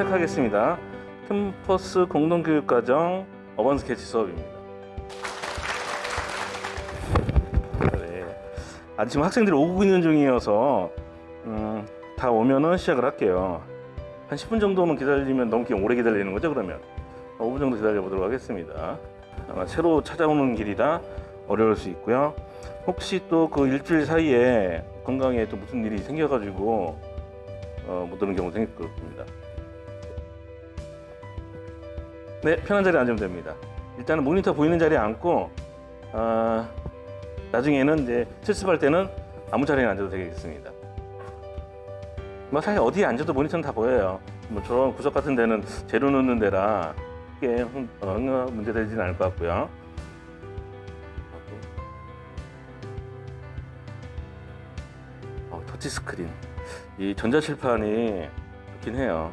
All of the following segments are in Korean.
시작하겠습니다. 캠퍼스 공동교육과정 어반 스케치 수업입니다. 네. 아, 지금 학생들이 오고 있는 중이어서 음, 다 오면은 시작을 할게요. 한 10분 정도만 기다리면 너무 오래 기다리는 거죠, 그러면? 5분 정도 기다려 보도록 하겠습니다. 아마 새로 찾아오는 길이라 어려울 수 있고요. 혹시 또 그 일주일 사이에 건강에 또 무슨 일이 생겨가지고 어, 못 오는 경우 생길 겁니다. 네, 편한 자리에 앉으면 됩니다. 일단은 모니터 보이는 자리에 앉고 어, 나중에는 이제 실습할 때는 아무 자리에 앉아도 되겠습니다. 뭐 사실 어디에 앉아도 모니터는 다 보여요. 뭐 저런 구석 같은 데는 재료 넣는 데라 크게 어, 문제 되지는 않을 것 같고요. 어, 터치 스크린. 이 전자칠판이 좋긴 해요.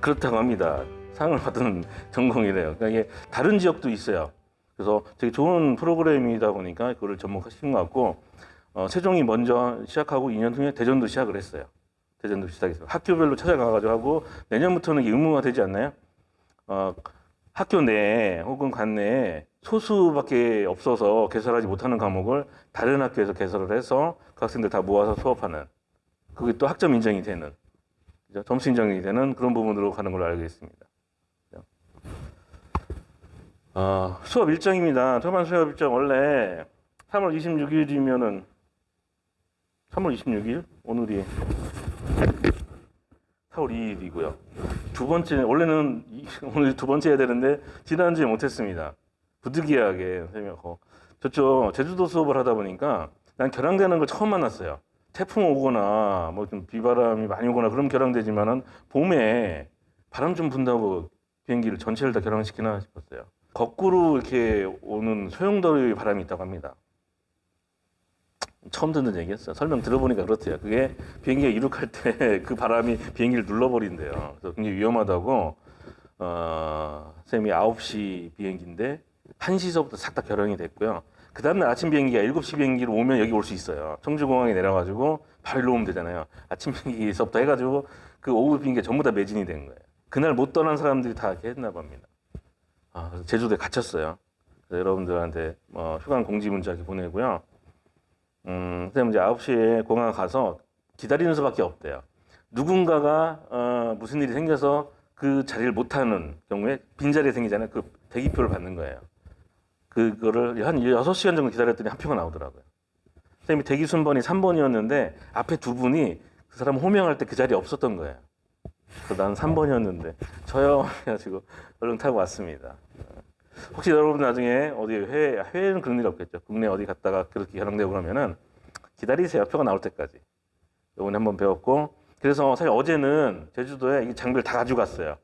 그렇다고 합니다. 상을 받은 전공이래요. 그러니까 이게 다른 지역도 있어요. 그래서 되게 좋은 프로그램이다 보니까 그거를 접목하신 것 같고 어, 세종이 먼저 시작하고 2년 후에 대전도 시작을 했어요. 대전도 시작했어요. 학교별로 찾아가가지고 하고 내년부터는 의무화 되지 않나요? 어, 학교 내에 혹은 관 내에 소수밖에 없어서 개설하지 못하는 과목을 다른 학교에서 개설을 해서 그 학생들 다 모아서 수업하는 그게 또 학점 인정이 되는? 점수 인정이 되는 그런 부분으로 가는 걸로 알고 있습니다. 어, 수업 일정입니다. 초반 수업 일정 원래 3월 26일이면은 3월 26일 오늘이 4월 2일이고요. 두 번째 원래는 이- 오늘 두 번째 해야 되는데 지난주에 못했습니다. 부득이하게 선생님하고 저쪽 제주도 수업을 하다 보니까 난 결항되는 걸 처음 만났어요. 태풍 오거나 뭐 좀 비바람이 많이 오거나 그럼 결항되지만은 봄에 바람 좀 분다고 비행기를 전체를 다 결항시키나 싶었어요. 거꾸로 이렇게 오는 소용돌이 바람이 있다고 합니다. 처음 듣는 얘기였어요. 설명 들어보니까 그렇대요. 그게 비행기가 이륙할 때 그 바람이 비행기를 눌러버린대요. 그래서 굉장히 위험하다고, 어, 쌤이 9시 비행기인데, 1시서부터 싹 다 결항이 됐고요. 그 다음날 아침 비행기가 7시 비행기로 오면 여기 올 수 있어요. 청주공항에 내려가지고 바로 일로 오면 되잖아요. 아침 비행기서부터 해가지고 그 오후 비행기가 전부 다 매진이 된 거예요. 그날 못 떠난 사람들이 다 이렇게 했나 봅니다. 아, 제주도에 갇혔어요. 여러분들한테 뭐 휴관 공지 문자 이렇게 보내고요. 음, 그다음에 이제 9시에 공항 가서 기다리는 수밖에 없대요. 누군가가 어, 무슨 일이 생겨서 그 자리를 못 하는 경우에 빈자리 생기잖아요. 그 대기표를 받는 거예요. 그거를 한 6시간 정도 기다렸더니 한 표가 나오더라고요. 선생님이 대기 순번이 3번이었는데 앞에 두 분이 그 사람 호명할 때 그 자리에 없었던 거예요. 난 3번이었는데 저요 해가지고 얼른 타고 왔습니다. 혹시 여러분 나중에 어디 해외 해외는 그런 일 없겠죠. 국내 어디 갔다가 그렇게 결항되고 그러면은 기다리세요. 표가 나올 때까지. 요번에 한번 배웠고 그래서 사실 어제는 제주도에 이 장비를 다 가지고 갔어요.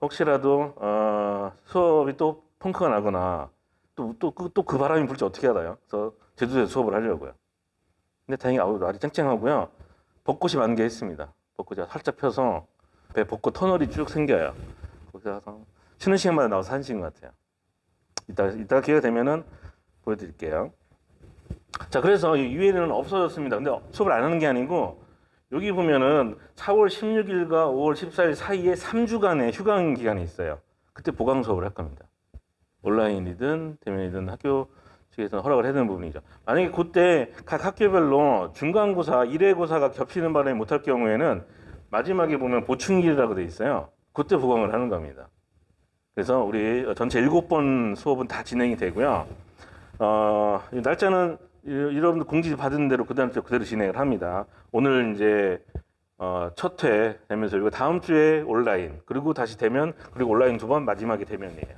혹시라도 어, 수업이 또 펑크가 나거나 또또그 또 그 바람이 불지 어떻게 알아요? 그래서 제주도에 서 수업을 하려고요. 근데 다행히 아우 날이 쨍쨍하고요. 벚꽃이 만개했습니다. 벚꽃이 살짝 펴서 배 벚꽃 터널이 쭉 생겨요. 거기서 쉬는 시간마다 나와서 하시는 것 같아요. 이따 이따 기회가 되면은 보여드릴게요. 자, 그래서 이 유엔은 없어졌습니다. 근데 수업을 안 하는 게 아니고 여기 보면은 4월 16일과 5월 14일 사이에 3주간의 휴강 기간이 있어요. 그때 보강 수업을 할 겁니다. 온라인이든 대면이든 학교 측에서 허락을 해야 되는 부분이죠. 만약에 그때 각 학교별로 중간고사, 1회고사가 겹치는 바람에 못할 경우에는 마지막에 보면 보충일이라고 돼 있어요. 그때 보강을 하는 겁니다. 그래서 우리 전체 일곱 번 수업은 다 진행이 되고요. 어, 이 날짜는 이- 여러분들 공지 받은 대로 그 다음 주 그대로 진행을 합니다. 오늘 이제 어, 첫회 되면서 이거 다음 주에 온라인 그리고 다시 대면 그리고 온라인 두 번 마지막에 대면이에요.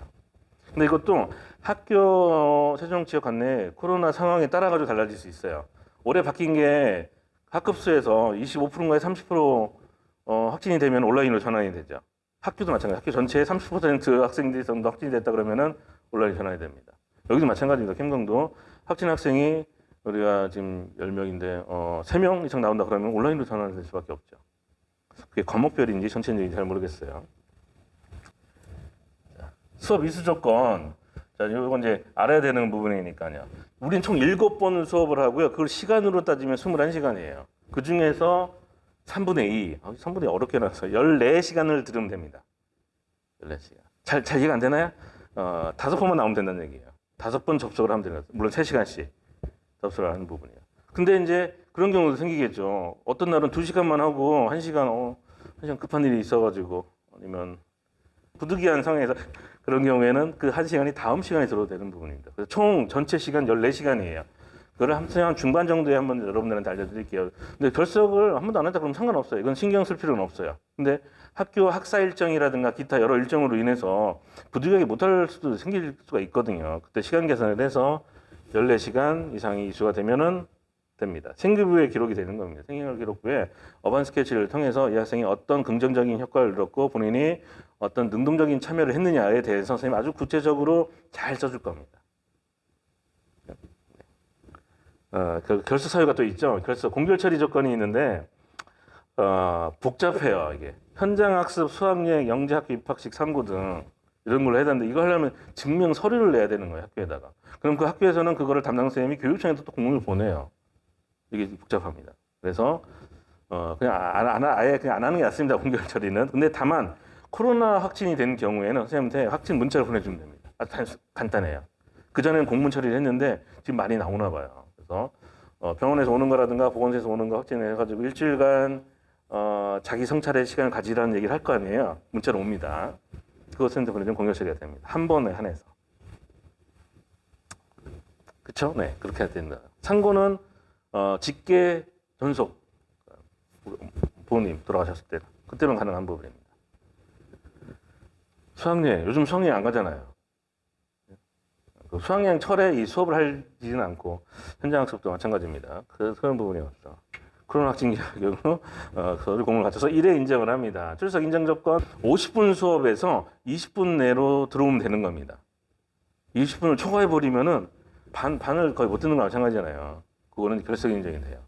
근데 이것도 학교 세종 지역 관내 코로나 상황에 따라 가지고 달라질 수 있어요. 올해 바뀐 게 학급수에서 25%인가에 30% 어, 확진이 되면 온라인으로 전환이 되죠. 학교도 마찬가지. 학교 전체의 30% 학생들이 정도 확진이 됐다 그러면은 온라인 전환이 됩니다. 여기도 마찬가지입니다. 캠강도 확진 학생이 우리가 지금 10명인데 어, 3명 이상 나온다 그러면 온라인으로 전환될 수밖에 없죠. 그게 과목별인지 전체인지 잘 모르겠어요. 자, 수업 이수 조건. 자, 이건 이제 알아야 되는 부분이니까요. 우린 총 7번 수업을 하고요. 그걸 시간으로 따지면 21시간이에요. 그 중에서 3분의 2, 아, 3분의 2 어렵게 나서 14시간을 들으면 됩니다. 14시간. 잘, 잘 이해가 안 되나요? 어, 다섯 번만 나오면 된다는 얘기예요. 다섯 번 접속을 하면 거예요. 물론 3시간씩 접속을 하는 부분이에요. 근데 이제 그런 경우도 생기겠죠. 어떤 날은 2시간만 하고 1시간, 어, 1시간 급한 일이 있어가지고 아니면 부득이한 상황에서 그런 경우에는 그 1시간이 다음 시간에 들어도 되는 부분입니다. 그래서 총 전체 시간 14시간이에요. 그거를 한시간 중반 정도에 한번 여러분들한테 알려드릴게요. 근데 결석을 한 번도 안 했다 그러면 상관없어요. 이건 신경 쓸 필요는 없어요. 근데 학교 학사 일정이라든가 기타 여러 일정으로 인해서 부득이하게 못할 수도 생길 수가 있거든요. 그때 시간 계산을 해서 14시간 이상이 이수가 되면은 됩니다. 생기부에 기록이 되는 겁니다. 생활 기록부에 어반 스케치를 통해서 이 학생이 어떤 긍정적인 효과를 얻었고 본인이 어떤 능동적인 참여를 했느냐에 대해서 선생님이 아주 구체적으로 잘 써줄 겁니다. 어, 그 결석 사유가 또 있죠. 결석 공결 처리 조건이 있는데 어, 복잡해요. 이게 현장 학습, 수학여행, 영재학교 입학식, 삼고 등 이런 걸로 해야 되는데 이거 하려면 증명 서류를 내야 되는 거예요. 학교에다가. 그럼 그 학교에서는 그거를 담당 선생님이 교육청에도 또 공문을 보내요. 이게 복잡합니다. 그래서 어, 그냥 안, 안, 아예 그냥 안 하는 게 낫습니다. 공결 처리는. 근데 다만 코로나 확진이 된 경우에는 선생님한테 확진 문자를 보내주면 됩니다. 아주 단수- 간단해요. 그 전에는 공문 처리를 했는데 지금 많이 나오나 봐요. 그래서 어, 병원에서 오는 거라든가 보건소에서 오는 거 확진해가지고 일주일간 어, 자기 성찰의 시간을 가지라는 얘기를 할 거 아니에요. 문자로 옵니다. 보내주면 공결 처리가 됩니다. 한 번에 한해서. 그쵸? 네, 그렇게 해야 된다. 상고는 어, 직계 전속 부모님 돌아가셨을 때 그때만 가능한 부분입니다. 수학여행 요즘 수학여행 안 가잖아요. 그 수학여행 철에 이 수업을 하지는 않고 현장 학습도 마찬가지입니다. 그 그런 부분이 없어. 코로나 확진 경우 어, 서류 공을 갖춰서 1회 인정을 합니다. 출석 인정 조건 50분 수업에서 20분 내로 들어오면 되는 겁니다. 20분을 초과해 버리면은 반 반을 거의 못 듣는 거 마찬가지잖아요. 그거는 결석 인정이 돼요.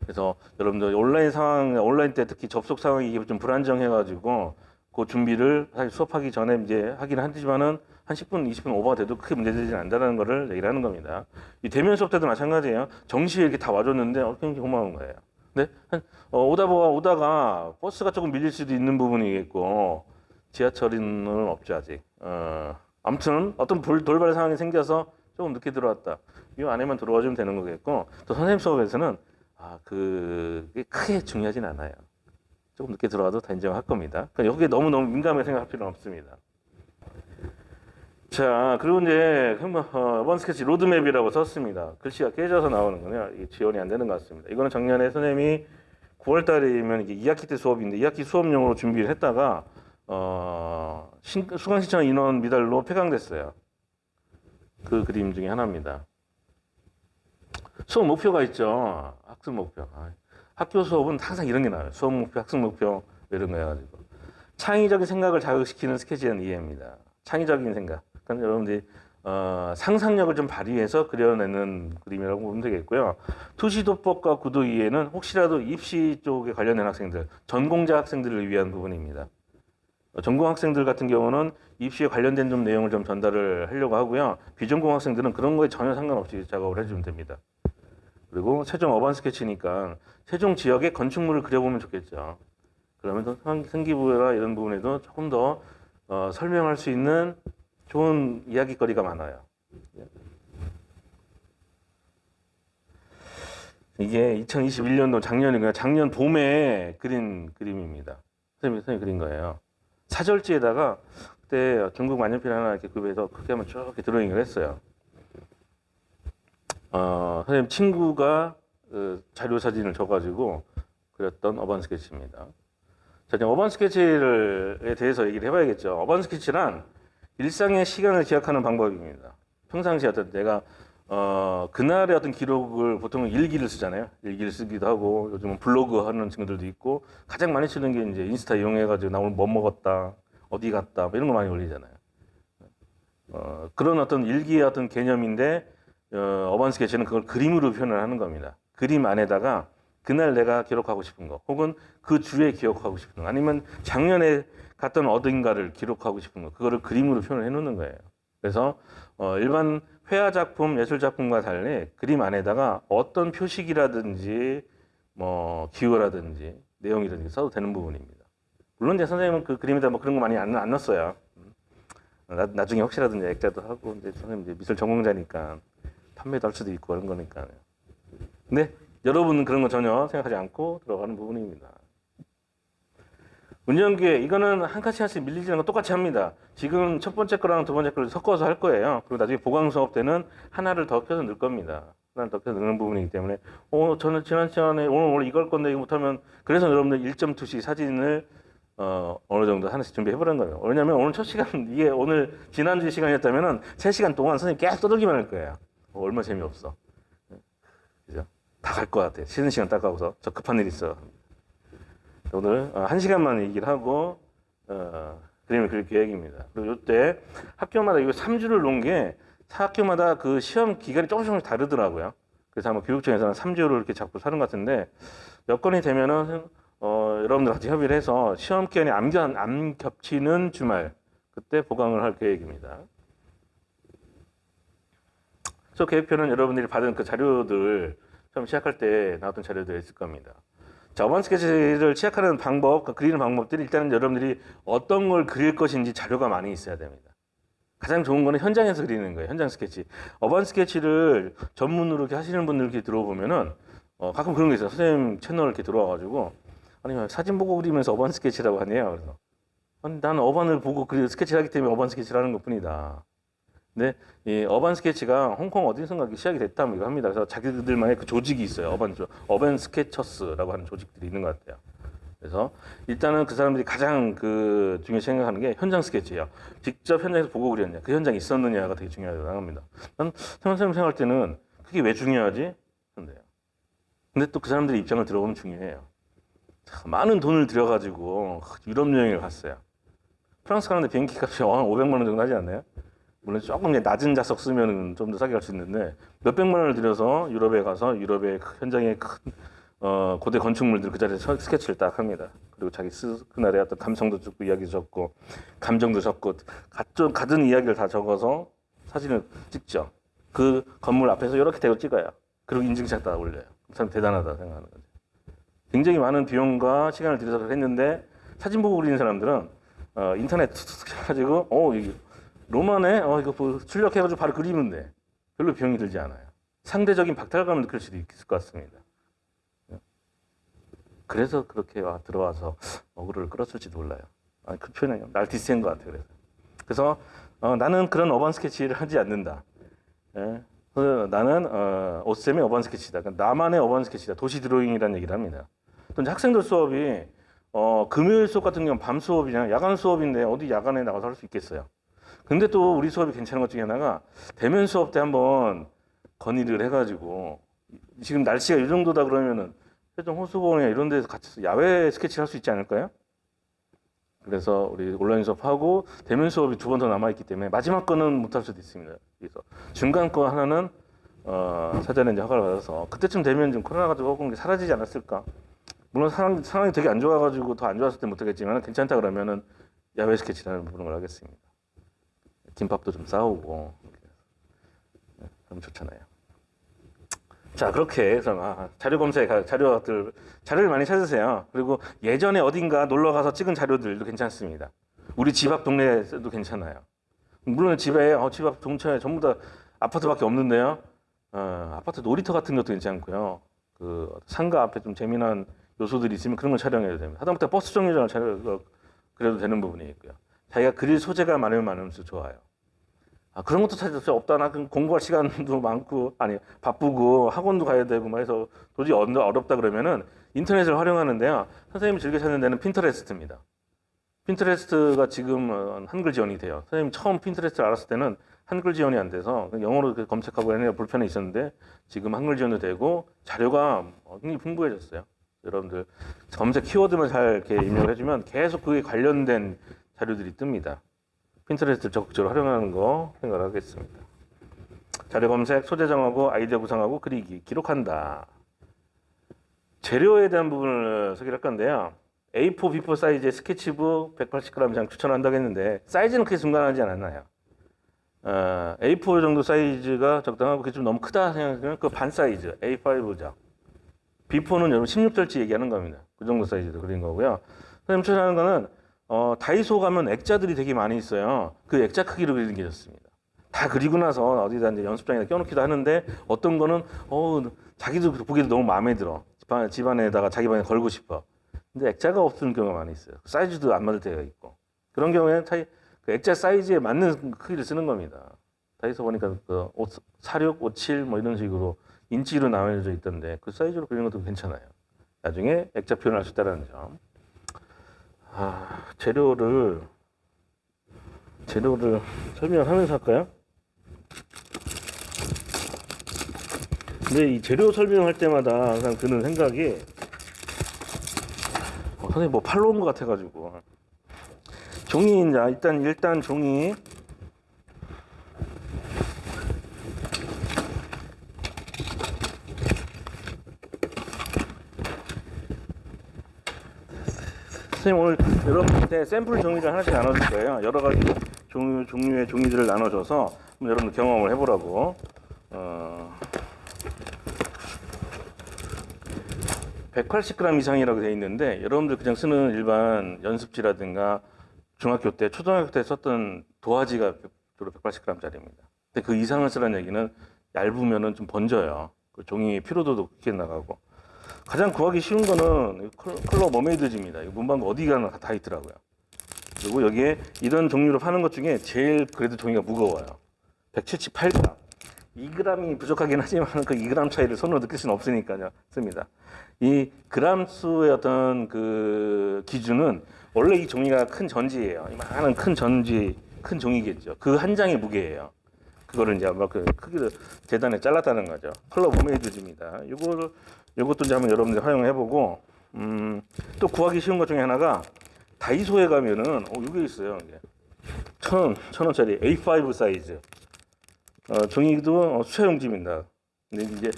그래서 여러분들 온라인 상황, 온라인 때 특히 접속 상황이 좀 불안정해가지고 그 준비를 사실 수업하기 전에 이제 하긴 하지만은 한 10분, 20분 오버가 돼도 크게 문제되지 않는다는 거를 얘기를 하는 겁니다. 이 대면 수업 때도 마찬가지예요. 정시에 이렇게 다 와줬는데 어, 굉장히 고마운 거예요. 근데 한, 어, 오다 보가 오다가 버스가 조금 밀릴 수도 있는 부분이겠고 지하철은 없죠 아직. 어, 아무튼 어떤 돌, 돌발 상황이 생겨서 조금 늦게 들어왔다. 이 안에만 들어와 주면 되는 거겠고 또 선생님 수업에서는 아, 그게 크게 중요하진 않아요. 조금 늦게 들어와도 다 인정할 겁니다. 그러니까 여기에 너무너무 민감하게 생각할 필요는 없습니다. 자, 그리고 이제 한번 urban 스케치 로드맵이라고 썼습니다. 글씨가 깨져서 나오는군요. 이게 지원이 안 되는 것 같습니다. 이거는 작년에 선생님이 9월 달이면 이게 2학기 때 수업인데 2학기 수업용으로 준비를 했다가 어, 신, 수강 신청 인원 미달로 폐강됐어요. 그 그림 중에 하나입니다. 수업 목표가 있죠. 학습 목표. 아, 학교 수업은 항상 이런 게 나와요. 수업 목표, 학습 목표 이런 거 해가지고 창의적인 생각을 자극시키는 스케치는 이해입니다. 창의적인 생각. 그러니까 여러분들이 어, 상상력을 좀 발휘해서 그려내는 그림이라고 보면 되겠고요. 투시도법과 구도 이해는 혹시라도 입시 쪽에 관련된 학생들, 전공자 학생들을 위한 부분입니다. 어, 전공 학생들 같은 경우는 입시에 관련된 좀 내용을 좀 전달을 하려고 하고요. 비전공 학생들은 그런 거에 전혀 상관없이 작업을 해주면 됩니다. 그리고 세종 어반 스케치니까 세종 지역의 건축물을 그려보면 좋겠죠. 그러면 또 생- 생기부라 이런 부분에도 조금 더 어, 설명할 수 있는 좋은 이야기거리가 많아요. 이게 2021년도 작년이고요. 작년 봄에 그린 그림입니다. 선생님이 선생님 그린 거예요. 사절지에다가 그때 중국 만년필 하나 이렇게 구입해서 그렇게 한번 쭉 이렇게 드로잉을 했어요. 어, 선생님 친구가 그 자료 사진을 줘가지고 그렸던 어반 스케치입니다. 자, 이제 어반 스케치를에 대해서 얘기를 해봐야겠죠. 어반 스케치란 일상의 시간을 기억하는 방법입니다. 평상시 어떤 내가 어, 그날의 어떤 기록을 보통 일기를 쓰잖아요. 일기를 쓰기도 하고 요즘은 블로그 하는 친구들도 있고 가장 많이 쓰는 게 이제 인스타 이용해가지고 나 오늘 뭐 먹었다, 어디 갔다 뭐 이런 거 많이 올리잖아요. 어, 그런 어떤 일기의 어떤 개념인데 어, 어반 스케치는 그걸 그림으로 표현을 하는 겁니다. 그림 안에다가 그날 내가 기록하고 싶은 거, 혹은 그 주에 기억하고 싶은 거, 아니면 작년에 갔던 어딘가를 기록하고 싶은 거, 그거를 그림으로 표현을 해놓는 거예요. 그래서 어, 일반 회화 작품, 예술 작품과 달리 그림 안에다가 어떤 표식이라든지 뭐 기호라든지 내용이라든지 써도 되는 부분입니다. 물론 이제 선생님은 그 그림에다 뭐 그런 거 많이 안, 안 넣었어요. 음. 나, 나중에 혹시라도 이제 액자도 하고 이제 선생님 이제 미술 전공자니까 판매도 할 수도 있고 그런 거니까요. 근데 여러분은 그런 거 전혀 생각하지 않고 들어가는 부분입니다. 운영기에 이거는 한 칸씩 한씩 밀리지 않고 똑같이 합니다. 지금 첫 번째 거랑 두 번째 거를 섞어서 할 거예요. 그리고 나중에 보강 수업 때는 하나를 더 껴서 넣을 겁니다. 하나를 더 껴서 넣는 부분이기 때문에 어 저는 지난 시간에 오늘 오늘 이걸 건데 이거 못하면 그래서 여러분들 1.2씩 사진을 어 어느 정도 하나씩 준비해 보는 거예요. 왜냐면 오늘 첫 시간 이게 오늘 지난주 시간이었다면은 3시간 동안 선생님 계속 떠들기만 할 거예요. 어, 얼마 재미없어. 그죠? 다 갈 것 같아. 쉬는 시간 딱 가고서 저 급한 일 있어. 오늘 어, 한 시간만 얘기를 하고 어, 그림을 그릴 계획입니다. 그리고 이때 학교마다 이거 3주를 놓은 게 학교마다 그 시험 기간이 조금씩 조금씩 다르더라고요. 그래서 아마 교육청에서는 3주를 이렇게 잡고 사는 것 같은데 여건이 되면은 어, 여러분들 같이 협의를 해서 시험 기간이 안, 겹- 안 겹치는 주말 그때 보강을 할 계획입니다. 저 계획표는 여러분들이 받은 그 자료들 처음 시작할 때 나왔던 자료들이 있을 겁니다. 자, 어반 스케치를 시작하는 방법, 그 그리는 방법들이 일단은 여러분들이 어떤 걸 그릴 것인지 자료가 많이 있어야 됩니다. 가장 좋은 거는 현장에서 그리는 거예요. 현장 스케치. 어반 스케치를 전문으로 이렇게 하시는 분들 이렇게 들어보면은 어, 가끔 그런 게 있어요. 선생님 채널 이렇게 들어와가지고 아니 사진 보고 그리면서 urban 스케치라고 하네요. 그래서 아니, 나는 urban을 보고 그리 스케치를 하기 때문에 urban 스케치를 하는 것뿐이다. 근데 이 urban 스케치가 홍콩 어디선가 시작이 됐다고 이거 합니다. 그래서 자기들만의 그 조직이 있어요. urban 조- Urban Sketchers라고 하는 조직들이 있는 것 같아요. 그래서 일단은 그 사람들이 가장 그 중요시 생각하는 게 현장 스케치예요. 직접 현장에서 보고 그렸냐, 그 현장에 있었느냐가 되게 중요하다고 생각합니다. 난 선생님 생각할 때는 그게 왜 중요하지? 근데요. 근데 또 그 사람들의 입장을 들어보면 중요해요. 참, 많은 돈을 들여가지고 유럽 여행을 갔어요. 프랑스 가는데 비행기 값이 한 500만 원 정도 하지 않나요? 물론 조금 낮은 좌석 쓰면 좀 더 싸게 갈 수 있는데 몇백만 원을 들여서 유럽에 가서 유럽의 그 현장의 큰 어, 고대 건축물들 그 자리에서 스케치를 딱 합니다. 그리고 자기 스, 그날의 어떤 감성도 적고 이야기 적고 감정도 적고 갖은, 갖은 이야기를 다 적어서 사진을 찍죠. 그 건물 앞에서 이렇게 대고 찍어요. 그리고 인증샷 다 올려요. 참 대단하다 생각하는 거죠. 굉장히 많은 비용과 시간을 들여서 했는데 사진 보고 그리는 사람들은 어, 인터넷 툭툭 해가지고 어 이게 로마네 어 이거 뭐 출력해가지고 바로 그리면 돼. 별로 비용이 들지 않아요. 상대적인 박탈감을 느낄 수도 있을 것 같습니다. 그래서 그렇게 와, 들어와서 어그로를 끌었을지도 몰라요. 아니, 그 표현이 날 디스한 것 같아요. 그래서, 그래서 어, 나는 그런 urban 스케치를 하지 않는다. 예. 그래서 나는 어, 오쌤의 urban 스케치다. 그러니까 나만의 urban 스케치다. 도시 드로잉이라는 얘기를 합니다. 또 학생들 수업이 어, 금요일 수업 같은 경우는 밤 수업이냐 야간 수업인데 어디 야간에 나가서 할 수 있겠어요. 근데 또 우리 수업이 괜찮은 것 중에 하나가 대면 수업 때 한번 건의를 해가지고 지금 날씨가 이 정도다 그러면은 세종 호수공원에 이런 데서 같이 야외 스케치를 할 수 있지 않을까요? 그래서 우리 온라인 수업하고 대면 수업이 두 번 더 남아있기 때문에 마지막 거는 못할 수도 있습니다. 그래서 중간 거 하나는 어, 사전에 이제 허가를 받아서 그때쯤 되면 좀 코로나가 조금 사라지지 않았을까? 물론 상황, 상황이 되게 안 좋아가지고 더 안 좋았을 때 못하겠지만 괜찮다 그러면은 야외 스케치라는 부분을 하겠습니다. 김밥도 좀 싸우고 네, 그럼 좋잖아요. 자 그렇게 해서 아, 자료 검색 자료들 자료를 많이 찾으세요. 그리고 예전에 어딘가 놀러 가서 찍은 자료들도 괜찮습니다. 우리 집 앞 동네에도 괜찮아요. 물론 집에 어, 집앞 동차에 전부 다 아파트밖에 없는데요. 어, 아파트 놀이터 같은 것도 괜찮고요. 그 상가 앞에 좀 재미난 요소들이 있으면 그런 걸 촬영해도 됩니다. 하다못해 버스 정류장을 촬영 그래도 되는 부분이 있고요. 자기가 그릴 소재가 많으면 많을수록 좋아요. 아, 그런 것도 찾을 수 없다. 나 공부할 시간도 많고, 아니, 바쁘고, 학원도 가야 되고, 막 해서 도저히 어렵다 그러면은 인터넷을 활용하는데요. 선생님이 즐겨 찾는 데는 핀터레스트입니다. 핀터레스트가 지금 어, 한글 지원이 돼요. 선생님 처음 핀터레스트를 알았을 때는 한글 지원이 안 돼서 영어로 그 검색하고 하는 불편이 있었는데 지금 한글 지원도 되고 자료가 굉장히 풍부해졌어요. 여러분들 검색 키워드만 잘 이렇게 입력을 해주면 계속 그에 관련된 자료들이 뜹니다. Pinterest를 적극적으로 활용하는 거 생각을 하겠습니다. 자료 검색, 소재 정하고 아이디어 구상하고 그리기, 기록한다. 재료에 대한 부분을 소개를 할 건데요. A4, B4 사이즈의 스케치북 180g 이상 추천한다고 했는데 사이즈는 크게 중요하지 않아요? 어, A4 정도 사이즈가 적당하고 그게 좀 너무 크다 생각하면 그 반 사이즈 A5죠. 비포는 여러분 16절치 얘기하는 겁니다. 그 정도 사이즈로 그린 거고요. 선생님 추천하는 거는 어, 다이소 가면 액자들이 되게 많이 있어요. 그 액자 크기로 그리는 게 좋습니다. 다 그리고 나서 어디다 이제 연습장에다 껴놓기도 하는데 어떤 거는 어 자기도 보기도 너무 마음에 들어 집안, 집안에다가 자기 방에 걸고 싶어. 근데 액자가 없는 경우가 많이 있어요. 사이즈도 안 맞을 때가 있고 그런 경우에는 차이 그 액자 사이즈에 맞는 크기를 쓰는 겁니다. 다이소 보니까 그 5, 46, 57 뭐 이런 식으로 인치로 나눠져 있던데 그 사이즈로 그리는 것도 괜찮아요. 나중에 액자 표현할 수 있다는 점. 아, 재료를 재료를 설명하면서 할까요? 근데 이 재료 설명할 때마다 항상 드는 생각이 어, 선생님 뭐 팔로 온것 같아가지고 종이 이제 일단 일단 종이 선생님 오늘 여러분한테 샘플 종이를 하나씩 나눠줄 거예요. 여러 가지 종류, 종류의 종이들을 나눠줘서 여러분들 경험을 해보라고. 어, 180g 이상이라고 되어 있는데 여러분들 그냥 쓰는 일반 연습지라든가 중학교 때, 초등학교 때 썼던 도화지가 주로 180g짜리입니다. 근데 그 이상을 쓰라는 얘기는 얇으면은 좀 번져요. 그 종이 피로도도 크게 나가고. 가장 구하기 쉬운 거는 머메이드지입니다. 이거 문방구 어디 가나 다 있더라고요. 그리고 여기에 이런 종류로 파는 것 중에 제일 그래도 종이가 무거워요. 178g. 2g이 부족하긴 하지만 그 2g 차이를 손으로 느낄 수는 없으니까요. 씁니다. 이 그람 수의 어떤 그 기준은 원래 이 종이가 큰 전지예요. 이만한 큰 전지, 큰 종이겠죠. 그 한 장의 무게예요. 그거를 이제 아마 그 크기를 재단해 잘랐다는 거죠. 컬러 머메이드입니다. 이거를 이것도 이제 한번 여러분들 활용해 보고 음, 또 구하기 쉬운 것 중에 하나가 다이소에 가면은 어 이게 있어요. 이게 천 원, 천 원짜리 A5 사이즈 어, 종이도 어, 수채 용지입니다. 근데 이제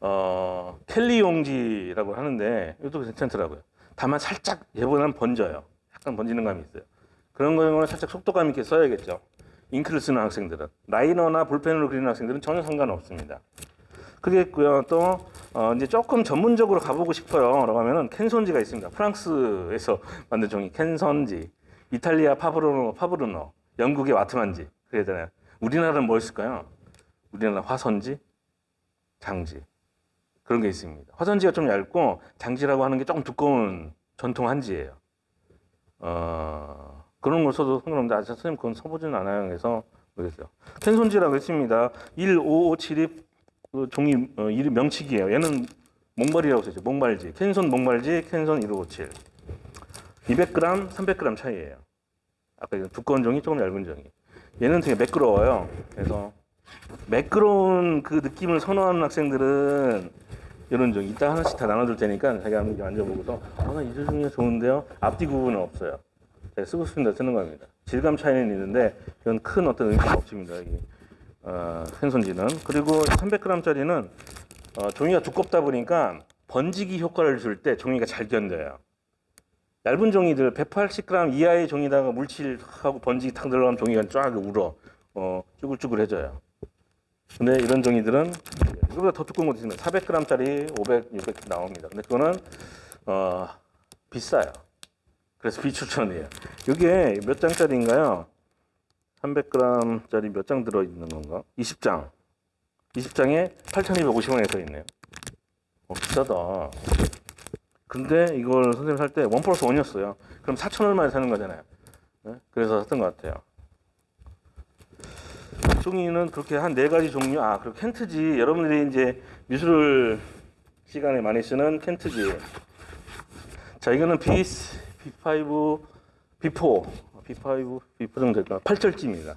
어, 캘리 용지라고 하는데 이것도 괜찮더라고요. 다만 살짝 얘보다는 번져요. 약간 번지는 감이 있어요. 그런 거는 살짝 속도감 있게 써야겠죠. 잉크를 쓰는 학생들은 라이너나 볼펜으로 그리는 학생들은 전혀 상관없습니다. 그겠고요. 또 어, 이제 조금 전문적으로 가보고 싶어요 라고 하면은 캔손지가 있습니다. 프랑스에서 만든 종이 캔선지, 이탈리아 파브르노 파브르노, 영국의 와트만지 그러잖아요. 우리나라는 뭐 있을까요? 우리나라 화선지, 장지 그런 게 있습니다. 화선지가 좀 얇고 장지라고 하는 게 조금 두꺼운 전통 한지예요. 어, 그런 걸 써도 상관없는데 아직 선생님 그건 써보지는 않아요. 그래서 모르겠어요. 캔손지라고 했습니다. 15572 그 종이 어, 이름 명칭이에요. 얘는 몽발이라고 써있죠. 몽발지. 캔손 몽발지, 캔손 1557. 200g, 300g 차이예요. 아까 그 두꺼운 종이 조금 얇은 종이. 얘는 되게 매끄러워요. 그래서 매끄러운 그 느낌을 선호하는 학생들은 이런 종이 이따 하나씩 다 나눠줄 테니까 자기가 한번 만져보고서 아나 이 종이 좋은데요. 앞뒤 구분은 없어요. 쓰고 싶은데 쓰는 겁니다. 질감 차이는 있는데 이건 큰 어떤 의미가 없습니다. 여기. 어, 캔손지는 그리고 300g짜리는 어, 종이가 두껍다 보니까 번지기 효과를 줄 때 종이가 잘 견뎌요. 얇은 종이들 180g 이하의 종이다가 물칠하고 번지기 탁 들어가면 종이가 쫙 울어 어, 쭈글쭈글해져요. 근데 이런 종이들은 이거보다 더 두꺼운 것도 있습니다. 400g짜리 500, 600 나옵니다. 근데 그거는 어, 비싸요. 그래서 비추천이에요. 이게 몇 장짜리인가요? 300g짜리 몇 장 들어있는 건가? 20장. 20장에 8,250원에 써 있네요. 어, 비싸다. 근데 이걸 선생님 살때원 플러스 원이었어요. 그럼 4천 얼마에 사는 거잖아요. 네? 그래서 샀던 것 같아요. 종이는 그렇게 한 네 가지 종류. 아, 그리고 켄트지. 여러분들이 이제 미술 시간에 많이 쓰는 켄트지. 자, 이거는 B, B5, B4, B5, B4 정도 될까? 8절지입니다.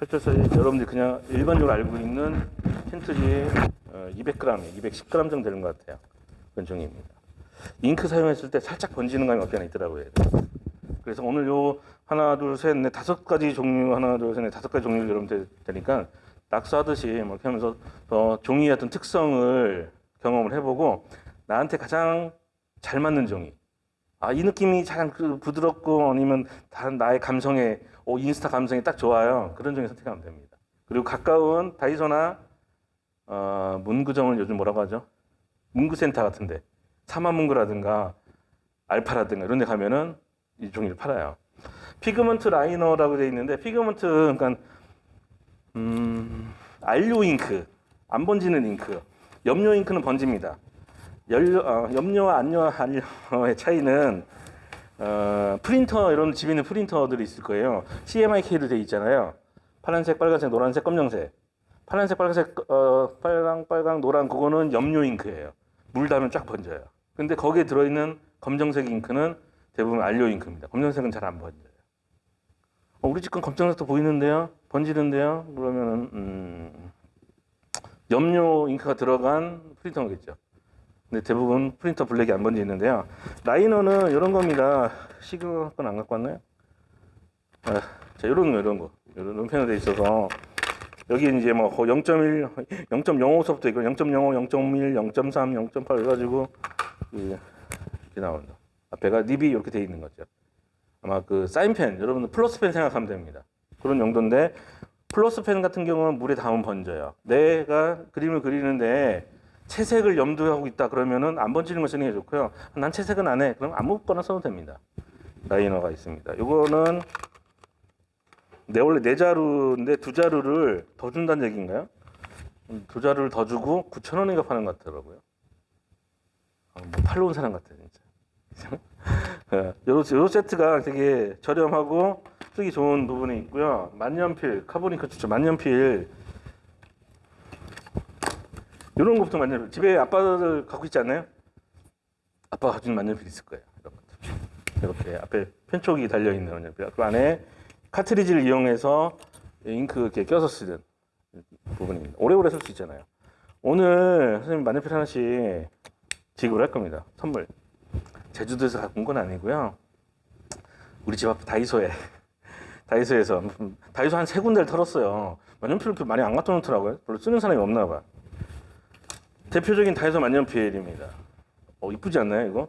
8절 사이즈 여러분들이 그냥 일반적으로 알고 있는 어, 200g, 210g 정도 되는 것 같아요. 그런 종이입니다. 잉크 사용했을 때 살짝 번지는 감이 없지 않아 있더라고요. 그래서 오늘 요 하나, 둘, 셋, 넷, 다섯 가지 종류, 하나, 둘, 셋, 넷, 다섯 가지 종류를 여러분 되니까 낙서하듯이 뭐 이렇게 하면서 어, 종이의 어떤 특성을 경험을 해보고 나한테 가장 잘 맞는 종이. 아, 이 느낌이 약간 그 부드럽고 아니면 다른 나의 감성에, 오, 인스타 감성이 딱 좋아요. 그런 종이 선택하면 됩니다. 그리고 가까운 다이소나 어, 문구점을 요즘 뭐라고 하죠? 문구센터 같은데 사마문구라든가 알파라든가 이런 데 가면은 이 종이를 팔아요. pigment liner라고 되어 있는데 pigment 그러니까 음, 안료 잉크 안 번지는 잉크 염료 잉크는 번집니다. 연료, 어, 염료와 안료, 안료의 차이는 어, 프린터 이런 집에 있는 프린터들이 있을 거예요. CMYK로 되어 있잖아요. 파란색, 빨간색, 노란색, 검정색. 파란색, 빨간색, 어, 빨강, 빨강, 노란 그거는 염료 잉크예요. 물 닿으면 쫙 번져요. 근데 거기에 들어있는 검정색 잉크는 대부분 안료 잉크입니다. 검정색은 잘 안 번져요. 어, 우리 집 건 검정색도 보이는데요? 번지는데요? 그러면은 음, 염료 잉크가 들어간 프린터겠죠. 근데 대부분 프린터 블랙이 안 번지는데요. 라이너는 이런 겁니다. 시그 건안 갖고 왔나요? 아, 자, 이런 거, 이런 거. 이런 편으로 돼 있어서 여기 이제 뭐 0.1, 0.05서부터 있고 0.05, 0.1, 0.3, 0.8 해가지고 이렇게 나온다. 앞에가 닙이 이렇게 돼 있는 거죠. 아마 그 사인펜 여러분들 플러스펜 생각하면 됩니다. 그런 용도인데 플러스펜 같은 경우는 물에 닿으면 번져요. 내가 그림을 그리는데 채색을 염두하고 있다 그러면은 안 번지는 거 쓰는 게 좋고요. 난 채색은 안 해. 그럼 아무거나 써도 됩니다. 라이너가 있습니다. 이거는 내 원래 네 자루인데 두 자루를 더 준다는 얘기인가요? 음, 두 자루를 더 주고 9천 원인가 파는 것 같더라고요. 아, 뭐 팔러 온 사람 같아 진짜. 예, 요, 요 세트가 되게 저렴하고 쓰기 좋은 부분이 있고요. 만년필, 카보니카 추천 만년필 이런 것부터 만년필 집에 아빠들 갖고 있지 않나요? 아빠가 가진 만년필 있을 거예요. 이런 것들. 이렇게 앞에 편촉이 달려 있는 만년필. 그 안에 카트리지를 이용해서 잉크 이렇게 껴서 쓰는 부분입니다. 오래오래 쓸 수 있잖아요. 오늘 선생님 만년필 하나씩 지급을 할 겁니다. 선물. 제주도에서 갖고 온 건 아니고요. 우리 집 앞 다이소에 다이소에서 다이소 한 세 군데를 털었어요. 만년필을 그 많이 안 갖다 놓더라고요. 별로 쓰는 사람이 없나 봐. 대표적인 다이소 만년필입니다. 어 이쁘지 않나요 이거?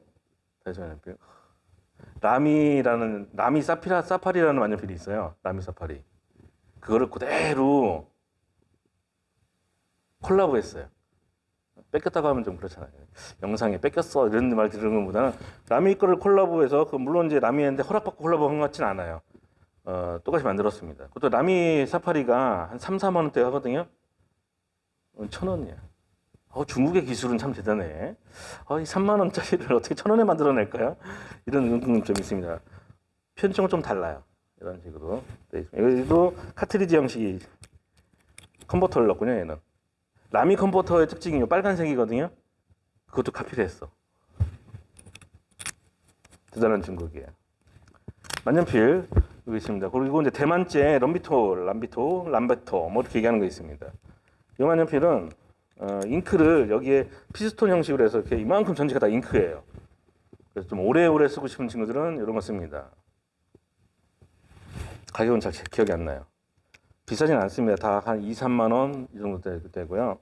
다이소 만년필. 라미라는 라미 사피라 사파리라는 만년필이 있어요. 라미 사파리. 그거를 그대로 콜라보 했어요. 뺏겼다고 하면 좀 그렇잖아요. 영상에 뺏겼어 이런 말 들은 것보다는 라미 거를 콜라보해서 그 물론 이제 라미한테 허락받고 콜라보한 것 같진 않아요. 어, 똑같이 만들었습니다. 그것도 라미 사파리가 한 3, 4만 원대 하거든요. 어, 천 원이야. 어, 중국의 기술은 참 대단해. 어, 이 3만 원짜리를 어떻게 천 원에 만들어낼까요? 이런 궁금점이 있습니다. 편집은 좀 달라요. 이런 식으로. 돼 있습니다. 여기도 카트리지 형식이 컨버터를 넣었군요, 얘는. 라미 컨버터의 특징이 요 빨간색이거든요. 그것도 카피를 했어. 대단한 중국이에요. 만년필 여기 있습니다. 그리고 이제 대만제 럼비토, 람비토, 람베토 뭐 이렇게 얘기하는 거 있습니다. 이 만년필은 어, 잉크를 여기에 피스톤 형식으로 해서 이렇게 이만큼 전체가 다 잉크예요. 그래서 좀 오래오래 쓰고 싶은 친구들은 이런 거 씁니다. 가격은 잘 기억이 안 나요. 비싸진 않습니다. 다 한 2, 3만 원 이 정도 되- 되고요.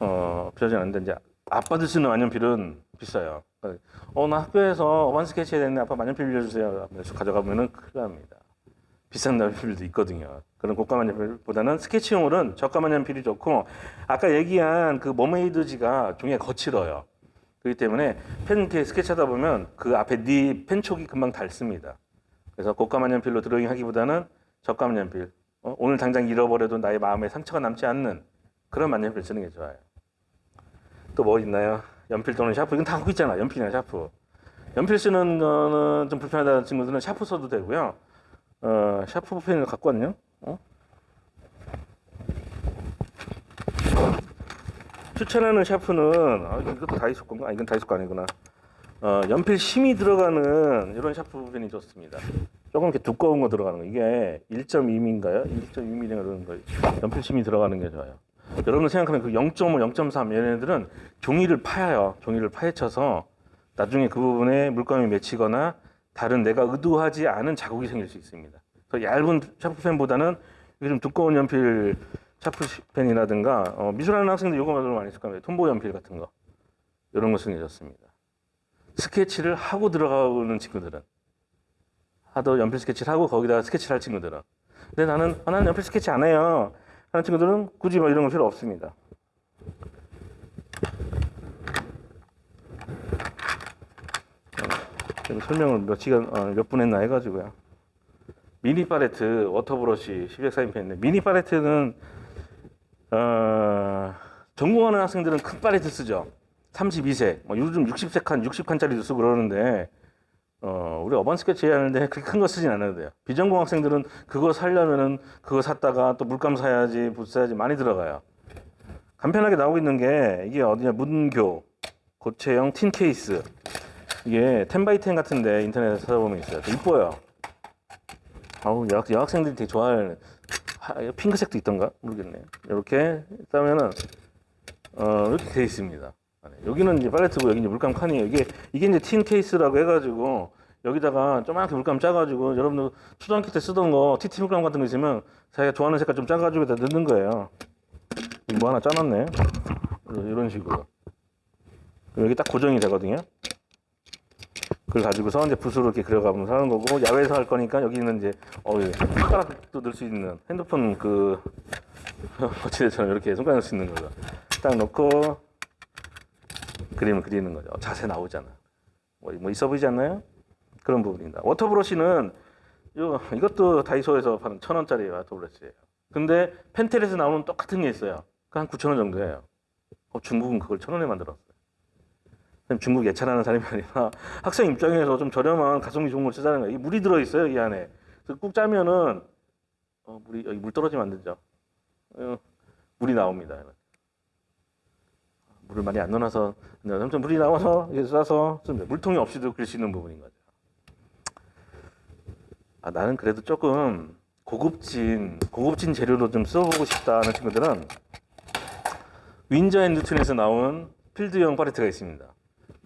어, 비싸진 않는데 이제 아빠들 쓰는 만년필은 비싸요. 어, 나 학교에서 원 스케치 해야 되는데 아빠 만년필 빌려주세요. 그래서 가져가면은 큰일 납니다. 비싼 만년필도 있거든요. 그런 고가 만년필보다는 스케치용으로는 저가 만년필이 좋고 아까 얘기한 그 머메이드지가 종이가 거칠어요. 그렇기 때문에 펜 이렇게 스케치하다 보면 그 앞에 네 펜촉이 금방 닳습니다. 그래서 고가 만년필로 드로잉 하기보다는 저가 만년필 어, 오늘 당장 잃어버려도 나의 마음에 상처가 남지 않는 그런 만년필 쓰는 게 좋아요. 또 뭐 있나요? 연필 또는 샤프 이건 다 갖고 있잖아. 연필이나 샤프. 연필 쓰는 거는 좀 불편하다는 친구들은 샤프 써도 되고요. 어, 샤프 펜을 갖고 왔네요. 어? 추천하는 샤프는 아, 이것도 다이소 건가? 아, 이건 다이소 거 아니구나. 어, 연필 심이 들어가는 이런 샤프 펜이 좋습니다. 조금 이렇게 두꺼운 거 들어가는 거. 이게 1.2mm인가요? 1.2mm 그런 거. 연필 심이 들어가는 게 좋아요. 여러분 생각하면 그 0.5, 0.3 얘네들은 종이를 파요. 종이를 파헤쳐서 나중에 그 부분에 물감이 맺히거나 다른 내가 의도하지 않은 자국이 생길 수 있습니다. 그래서 얇은 샤프펜보다는 좀 두꺼운 연필 샤프펜이라든가 어, 미술하는 학생들 이거 좀 많이 쓸 겁니다. 톰보 연필 같은 거 이런 게 좋습니다. 스케치를 하고 들어가는 친구들은 하도 연필 스케치를 하고 거기다가 스케치를 할 친구들은 근데 나는 아, 나는 연필 스케치 안 해요 하는 친구들은 굳이 뭐 이런 거 필요 없습니다. 그리고 설명을 몇 시간 어, 몇분 했나 해가지고요. 미니 팔레트 water brush 1200 사인펜인데 미니 팔레트는 어, 전공하는 학생들은 큰 팔레트 쓰죠. 32색, 뭐 요즘 60색 칸, 60칸짜리도 쓰고 그러는데 어, 우리 urban 스케치 하는데 그렇게 큰 거 쓰진 않아도 돼요. 비전공 학생들은 그거 사려면은 그거 샀다가 또 물감 사야지, 붓 사야지 많이 들어가요. 간편하게 나오고 있는 게 이게 어디냐 문교 고체형 틴 케이스 이게 10x10 같은데 인터넷에 찾아보면 있어요. 이뻐요. 아우 여학, 여학생들이 되게 좋아할 하, 핑크색도 있던가 모르겠네요. 이렇게 따면은 어 이렇게 돼 있습니다. 여기는 이제 팔레트고 여기 이제 물감 칸이에요. 이게 이게 이제 틴 케이스라고 해가지고 여기다가 조그맣게 물감 짜가지고 여러분들 초등학교 때 쓰던 거 TT 물감 같은 거 있으면 자기가 좋아하는 색깔 좀 짜가지고 다 넣는 거예요. 뭐 하나 짜놨네. 이런 식으로. 여기 딱 고정이 되거든요. 그걸 가지고서 이제 붓으로 이렇게 그려가면서 하는 거고 야외에서 할 거니까 여기는 이제 어 예, 손가락도 넣을 수 있는 핸드폰 그 거치대처럼 이렇게 손가락 넣을 수 있는 거죠. 딱 넣고 그림을 그리는 거죠. 자세 나오잖아. 뭐, 뭐 있어 보이지 않나요? 그런 부분입니다. 워터브러쉬는 요, 이것도 다이소에서 파는 천 원짜리 워터브러쉬예요. 근데 펜텔에서 나오는 똑같은 게 있어요. 그한 9천 원 정도예요. 어, 중국은 그걸 천 원에 만들었어요. 선생님, 중국 예찬하는 사람이 아니라 학생 입장에서 좀 저렴한 가성비 좋은 걸 쓰자는 거예요. 이 물이 들어 있어요 이 안에. 그래서 꾹 짜면은 어, 물이 여기 물 떨어지면 안 되죠. 어, 물이 나옵니다. 물을 많이 안 넣어놔서 아무튼 물이 나와서 이렇게 짜서. 물통이 없이도 그릴 수 있는 부분인 거죠. 아 나는 그래도 조금 고급진 고급진 재료로 좀 써보고 싶다는 친구들은 Winsor & Newton에서 나온 field형 팔레트가 있습니다.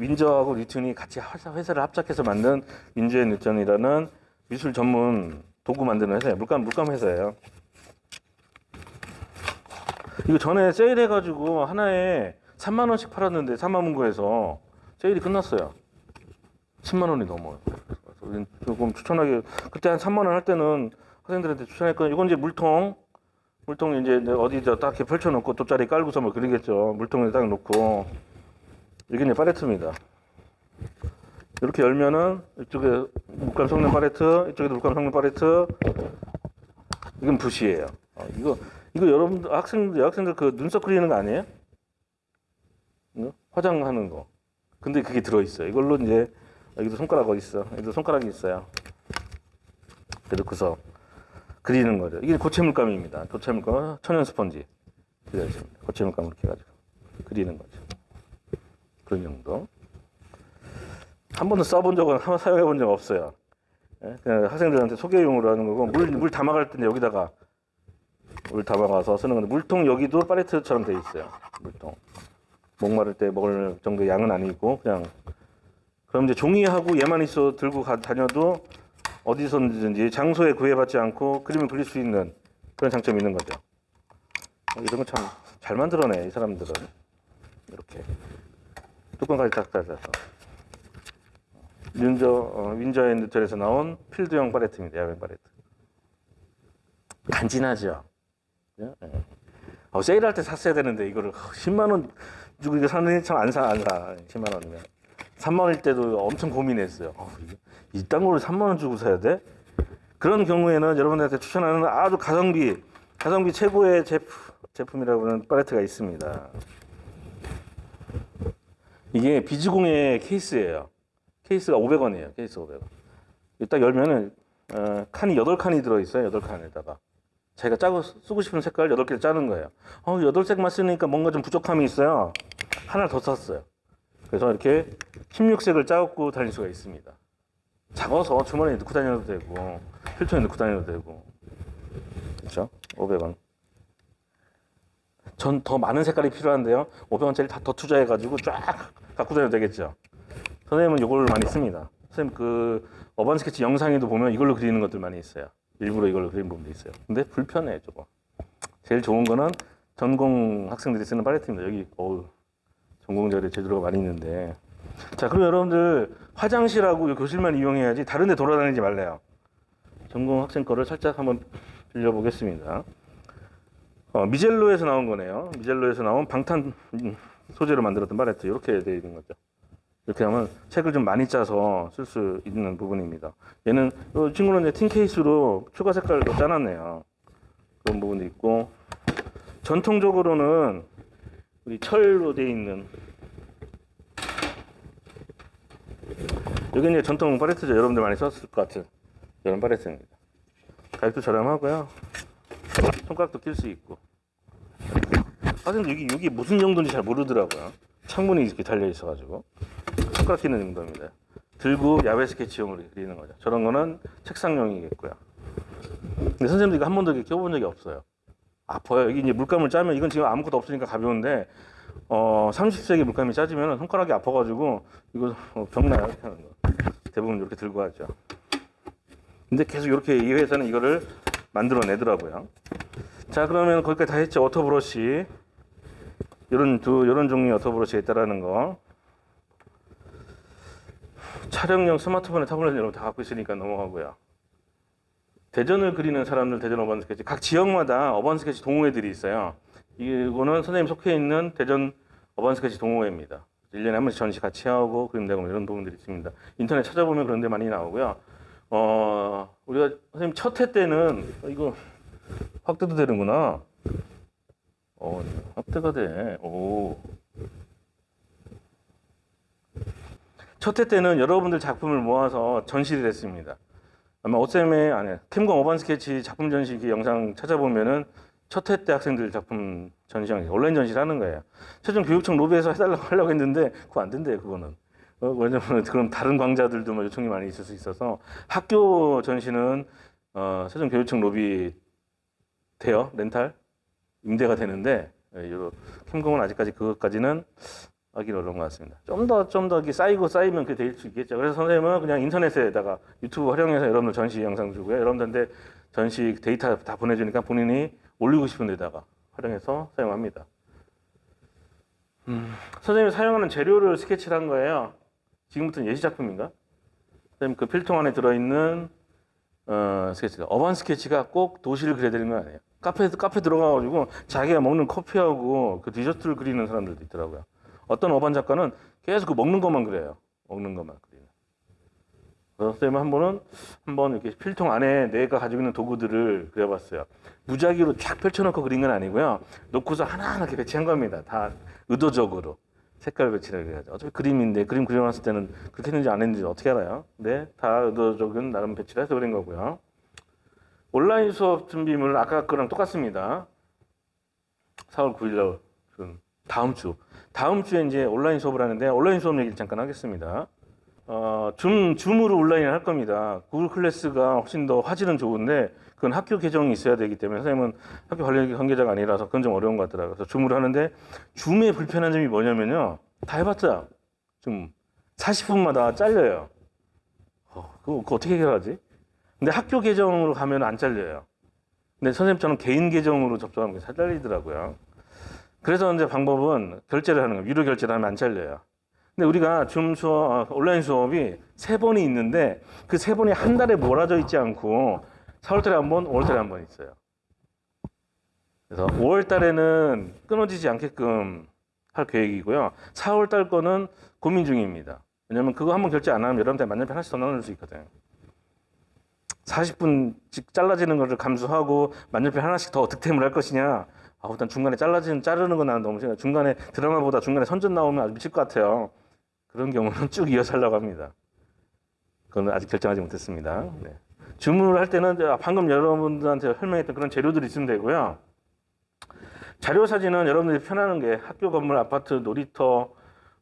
Winsor하고 Newton이 같이 회사, 회사를 합작해서 만든 Winsor & Newton이라는 미술 전문 도구 만드는 회사예요. 물감 물감 회사예요. 이거 전에 세일해가지고 하나에 3만 원씩 팔았는데 3만 문고에서 세일이 끝났어요. 10만 원이 넘어요. 조금 추천하기 그때 한 3만 원 할 때는 학생들한테 추천했거든요. 이건 이제 물통 물통 이제 어디다 딱 펼쳐놓고 돗자리 깔고서 뭐 그러겠죠. 물통에 딱 놓고 이게 이제 팔레트입니다. 이렇게 열면은 이쪽에 물감 섞는 팔레트, 이쪽에도 물감 섞는 팔레트. 이건 붓이에요. 어, 이거 이거 여러분들 학생들 여학생들 그 눈썹 그리는 거 아니에요? 응? 화장하는 거. 근데 그게 들어 있어요. 이걸로 이제 여기도 손가락 어디 있어? 여기도 손가락이 있어요. 그래서 그서 그리는 거죠. 이게 고체 물감입니다. 고체 물감 천연 스펀지 그려 있습니다. 고체 물감 이렇게 해가지고 그리는 거죠. 그런 정도. 한 번도 써본 적은 한 번 사용해 본 적 없어요. 예? 그냥 학생들한테 소개용으로 하는 거고 물 물 담아갈 때 여기다가 물 담아가서 쓰는 건데 물통 여기도 팔레트처럼 돼 있어요. 물통. 목마를 때 먹을 정도 양은 아니고 그냥 그럼 이제 종이하고 얘만 있어 들고 가, 다녀도 어디서든지 장소에 구애받지 않고 그림을 그릴 수 있는 그런 장점이 있는 거죠. 어, 이런 거 참 잘 만들어내 이 사람들은 이렇게 뚜껑까지 딱 닫아서 윈저 어, 윈저 앤드텔에서 나온 필드형 팔레트입니다. 야외 팔레트 간지나죠. 예? 예. 어, 세일할 때 샀어야 되는데 이거를 10만 원 주고 이거 사는 참안 사, 안 사. 10만 원이면. 3만 원일 때도 엄청 고민했어요. 어, 이딴 거를 3만 원 주고 사야 돼? 그런 경우에는 여러분들한테 추천하는 아주 가성비, 가성비 최고의 제품, 제품이라고 하는 팔레트가 있습니다. 이게 비즈공의 케이스예요. 케이스가 500원이에요. 케이스 500원. 딱 열면은 어, 칸이 8칸이 들어있어요. 8칸에다가. 자기가 짜고 쓰고 싶은 색깔 8개를 짜는 거예요. 어, 8색만 쓰니까 뭔가 좀 부족함이 있어요. 하나 더 샀어요. 그래서 이렇게 16색을 짜고 다닐 수가 있습니다. 작아서 주머니에 넣고 다녀도 되고, 필통에 넣고 다녀도 되고. 그렇죠? 500원. 전 더 많은 색깔이 필요한데요. 500원짜리 다 더 투자해가지고 쫙 갖고 다녀도 되겠죠. 선생님은 이걸 많이 씁니다. 선생님 그 어반 스케치 영상에도 보면 이걸로 그리는 것들 많이 있어요. 일부러 이걸로 그린 부분도 있어요. 근데 불편해 조금. 제일 좋은 거는 전공 학생들이 쓰는 팔레트입니다. 여기 어우 전공자들의 재료가 많이 있는데. 자, 그럼 여러분들 화장실하고 교실만 이용해야지 다른 데 돌아다니지 말래요. 전공 학생 거를 살짝 한번 빌려보겠습니다. 어, 미젤로에서 나온 거네요. 미젤로에서 나온 방탄 소재로 만들었던 팔레트 이렇게 되어 있는 거죠. 이렇게 하면 책을 좀 많이 짜서 쓸 수 있는 부분입니다. 얘는 이 친구는 이제 틴 케이스로 추가 색깔도 짜놨네요. 그런 부분도 있고 전통적으로는 우리 철로 되어 있는 여기 이제 전통 팔레트죠. 여러분들 많이 썼을 것 같은 이런 팔레트입니다. 가격도 저렴하고요. 손가락도 낄 수 있고. 사실 여기 여기 무슨 용도인지 잘 모르더라고요. 창문이 이렇게 달려 있어가지고 손가락 끼는 용도입니다. 들고 야외 스케치용으로 그리는 거죠. 저런 거는 책상용이겠고요. 근데 선생님들 이거 한 번도 이렇게 껴본 적이 없어요. 아파요. 여기 이제 물감을 짜면 이건 지금 아무것도 없으니까 가벼운데 어 30세기 물감이 짜지면 손가락이 아파가지고 이거 어, 병나요 하는 거. 대부분 이렇게 들고 하죠. 근데 계속 이렇게 이 회사는 이거를 만들어내더라고요. 자 그러면 거기까지 다 했죠. 워터브러쉬 이런 두 이런 종류의 워터브러쉬가 있다라는 거. 촬영용 스마트폰에 타블렛 여러분 다 갖고 있으니까 넘어가고요. 대전을 그리는 사람들 대전 어반 스케치 각 지역마다 어반 스케치 동호회들이 있어요. 이거는 선생님 속해 있는 대전 어반 스케치 동호회입니다. 1년에 한 번씩 전시 같이 하고 그림 대고 이런 부분들이 있습니다. 인터넷 찾아보면 그런 데 많이 나오고요. 어, 우리가 선생님 첫해 때는 어, 이거 확대도 되는구나. 어, 확대가 돼. 오. 첫해 때는 여러분들 작품을 모아서 전시를 했습니다. 아마 오쌤의 아니 캠공 어반 스케치 작품 전시 기 영상 찾아보면은 첫해때 학생들 작품 전시장 온라인 전시를 하는 거예요. 최종 교육청 로비에서 해달라고 하려고 했는데 그거 안 된대요. 그거는. 어, 왜냐면 그럼 다른 광자들도 뭐 요청이 많이 있을 수 있어서 학교 전시는 어, 최종 교육청 로비 돼요 렌탈 임대가 되는데 예, 요 캠공은 아직까지 그것까지는 하기 어려운 것 같습니다. 좀 더 좀더 쌓이고 쌓이면 그게 될 수 있겠죠. 그래서 선생님은 그냥 인터넷에다가 유튜브 활용해서 여러분들 전시 영상 주고요. 여러분들한테 전시 데이터 다 보내주니까 본인이 올리고 싶은 데다가 활용해서 사용합니다. 음, 선생님이 사용하는 재료를 스케치를 한 거예요. 지금부터는 예시 작품인가? 선생님 그 필통 안에 들어있는 어, 스케치가 urban 스케치가 꼭 도시를 그려야 되는 거 아니에요. 카페 카페 들어가가지고 자기가 먹는 커피하고 그 디저트를 그리는 사람들도 있더라고요. 어떤 urban 작가는 계속 그 먹는 것만 그려요. 먹는 것만 그리는. 그래서 쌤은 한 번은 한번 이렇게 필통 안에 내가 가지고 있는 도구들을 그려봤어요. 무작위로 쫙 펼쳐놓고 그린 건 아니고요. 놓고서 하나하나 이렇게 배치한 겁니다. 다 의도적으로 색깔 배치를 해야죠. 어차피 그림인데 그림 그려놨을 때는 그렇게 했는지 안 했는지 어떻게 알아요? 네, 다 의도적인 나름 배치를 해서 그린 거고요. 온라인 수업 준비물 아까 거랑 똑같습니다. 4월 9일 날 다음 주 다음 주에 이제 온라인 수업을 하는데 온라인 수업 얘기를 잠깐 하겠습니다. 어, 줌, 줌으로 온라인을 할 겁니다. 구글 클래스가 훨씬 더 화질은 좋은데 그건 학교 계정이 있어야 되기 때문에 선생님은 학교 관련 관계자가 아니라서 그건 좀 어려운 것 같더라고요. 그래서 줌으로 하는데 줌의 불편한 점이 뭐냐면요. 다 해봤자 좀 40분마다 잘려요. 어, 그거, 그거 어떻게 해결하지? 근데 학교 계정으로 가면 안 잘려요. 근데 선생님처럼 개인 계정으로 접속하면 잘 잘리더라고요. 그래서 이제 방법은 결제를 하는 거예요. 유료 결제를 하면 안 잘려요. 근데 우리가 줌 수업, 어, 온라인 수업이 세 번이 있는데 그 세 번이 한 달에 몰아져 있지 않고 4월 달에 한 번, 5월 달에 한 번 있어요. 그래서 5월 달에는 끊어지지 않게끔 할 계획이고요. 4월 달 거는 고민 중입니다. 왜냐면 그거 한번 결제 안 하면 여러분한테 만년필 하나씩 더 나눌 수 있거든요. 40분씩 잘라지는 것을 감수하고 만년필 하나씩 더 득템을 할 것이냐 아, 일단 중간에 잘라지는 자르는 건 나는 너무 싫어요. 중간에 드라마보다 중간에 선전 나오면 아주 미칠 것 같아요. 그런 경우는 쭉 이어서 하려고 합니다. 그건 아직 결정하지 못했습니다. 네. 주문을 할 때는 방금 여러분들한테 설명했던 그런 재료들이 있으면 되고요. 자료 사진은 여러분들이 편하는 게 학교 건물, 아파트, 놀이터,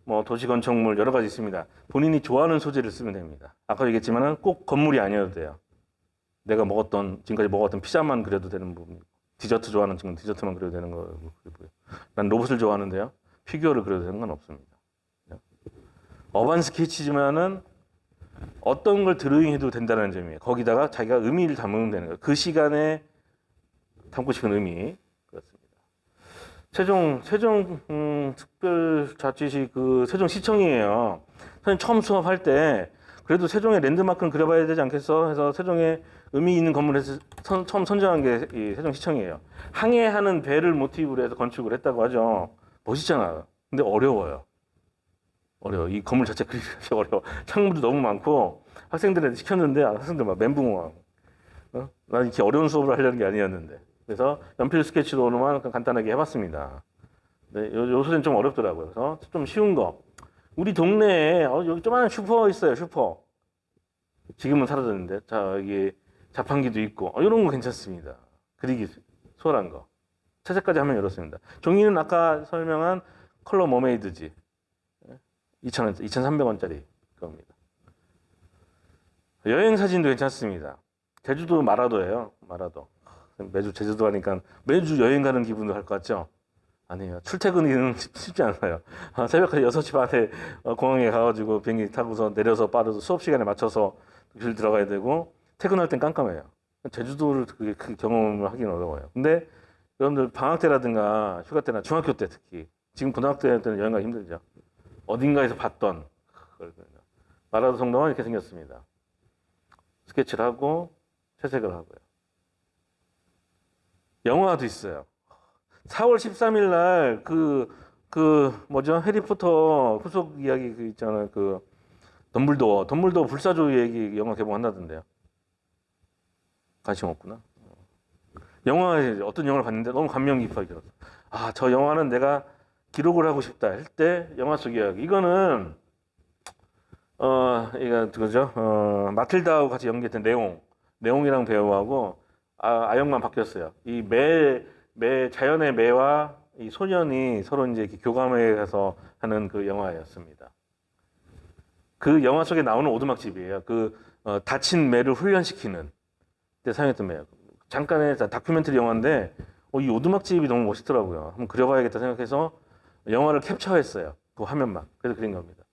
뭐 도시 건축물 여러 가지 있습니다. 본인이 좋아하는 소재를 쓰면 됩니다. 아까 얘기했지만은 꼭 건물이 아니어도 돼요. 내가 먹었던 지금까지 먹었던 피자만 그려도 되는 부분이고 디저트 좋아하는 친구는 디저트만 그려도 되는 거고요. 난 로봇을 좋아하는데요. 피규어를 그려도 되는 건 없습니다. urban 스케치지만은 어떤 걸 드로잉해도 된다는 점이에요. 거기다가 자기가 의미를 담으면 되는 거예요. 그 시간에 담고 싶은 의미 그렇습니다. 세종 세종 음, 특별자치시 그 세종 시청이에요. 선생님 처음 수업할 때 그래도 세종의 랜드마크는 그려봐야 되지 않겠어? 해서 세종의 의미 있는 건물에서 선, 처음 선정한 게 이 세종시청이에요. 항해하는 배를 모티브로 해서 건축을 했다고 하죠. 멋있잖아요. 근데 어려워요. 어려워. 이 건물 자체 그리기 어려워. 창문도 너무 많고 학생들한테 시켰는데 아, 학생들 막 멘붕. 어? 난 이렇게 어려운 수업을 하려는 게 아니었는데. 그래서 연필 스케치로만 간단하게 해봤습니다. 네, 요, 요 소리는 좀 어렵더라고요. 그래서 좀 쉬운 거. 우리 동네에 어, 여기 조그마한 슈퍼 있어요. 슈퍼. 지금은 사라졌는데 자 여기 자판기도 있고 어, 이런 거 괜찮습니다. 그리기 수월한 거. 채색까지 하면 이렇습니다. 종이는 아까 설명한 컬러 머메이드지. 2,000원, 2,300원짜리 겁니다. 여행 사진도 괜찮습니다. 제주도 마라도예요. 마라도. 매주 제주도 가니까 매주 여행 가는 기분도 할 것 같죠? 아니에요. 출퇴근이 쉽지 않아요. 아, 새벽까지 6시 반에 어, 공항에 가가지고 비행기 타고서 내려서 빠르서 수업 시간에 맞춰서 길 들어가야 되고 퇴근할 땐 깜깜해요. 제주도를 그, 그 경험을 하기는 어려워요. 근데 여러분들 방학 때라든가 휴가 때나 중학교 때 특히 지금 고등학교 때는 여행 가기 힘들죠. 어딘가에서 봤던 그걸 마라도 성당은 이렇게 생겼습니다. 스케치를 하고 채색을 하고요. 영화도 있어요. 4월 13일 날 그, 그, 뭐죠? 해리포터 후속 이야기 그 있잖아요. 그, 덤블도어. 덤블도어 불사조 얘기 영화 개봉한다던데요. 관심 없구나. 영화에 어떤 영화를 봤는데 너무 감명 들었어. 아, 저 영화는 내가 기록을 하고 싶다 할 때 영화 속 이야기. 이거는, 어, 이거, 그죠? 어, 마틸다하고 같이 연기했던 내용. 내용이랑 배우하고, 아, 아역만 바뀌었어요. 이 매, 매 자연의 매와 이 소년이 서로 이제 교감해 가서 하는 그 영화였습니다. 그 영화 속에 나오는 오두막집이에요. 그 어, 다친 매를 훈련시키는 때 사용했던 매요. 잠깐의 다큐멘터리 영화인데 어, 이 오두막집이 너무 멋있더라고요. 한번 그려봐야겠다 생각해서 영화를 캡처했어요. 그 화면만. 그래서 그린 겁니다.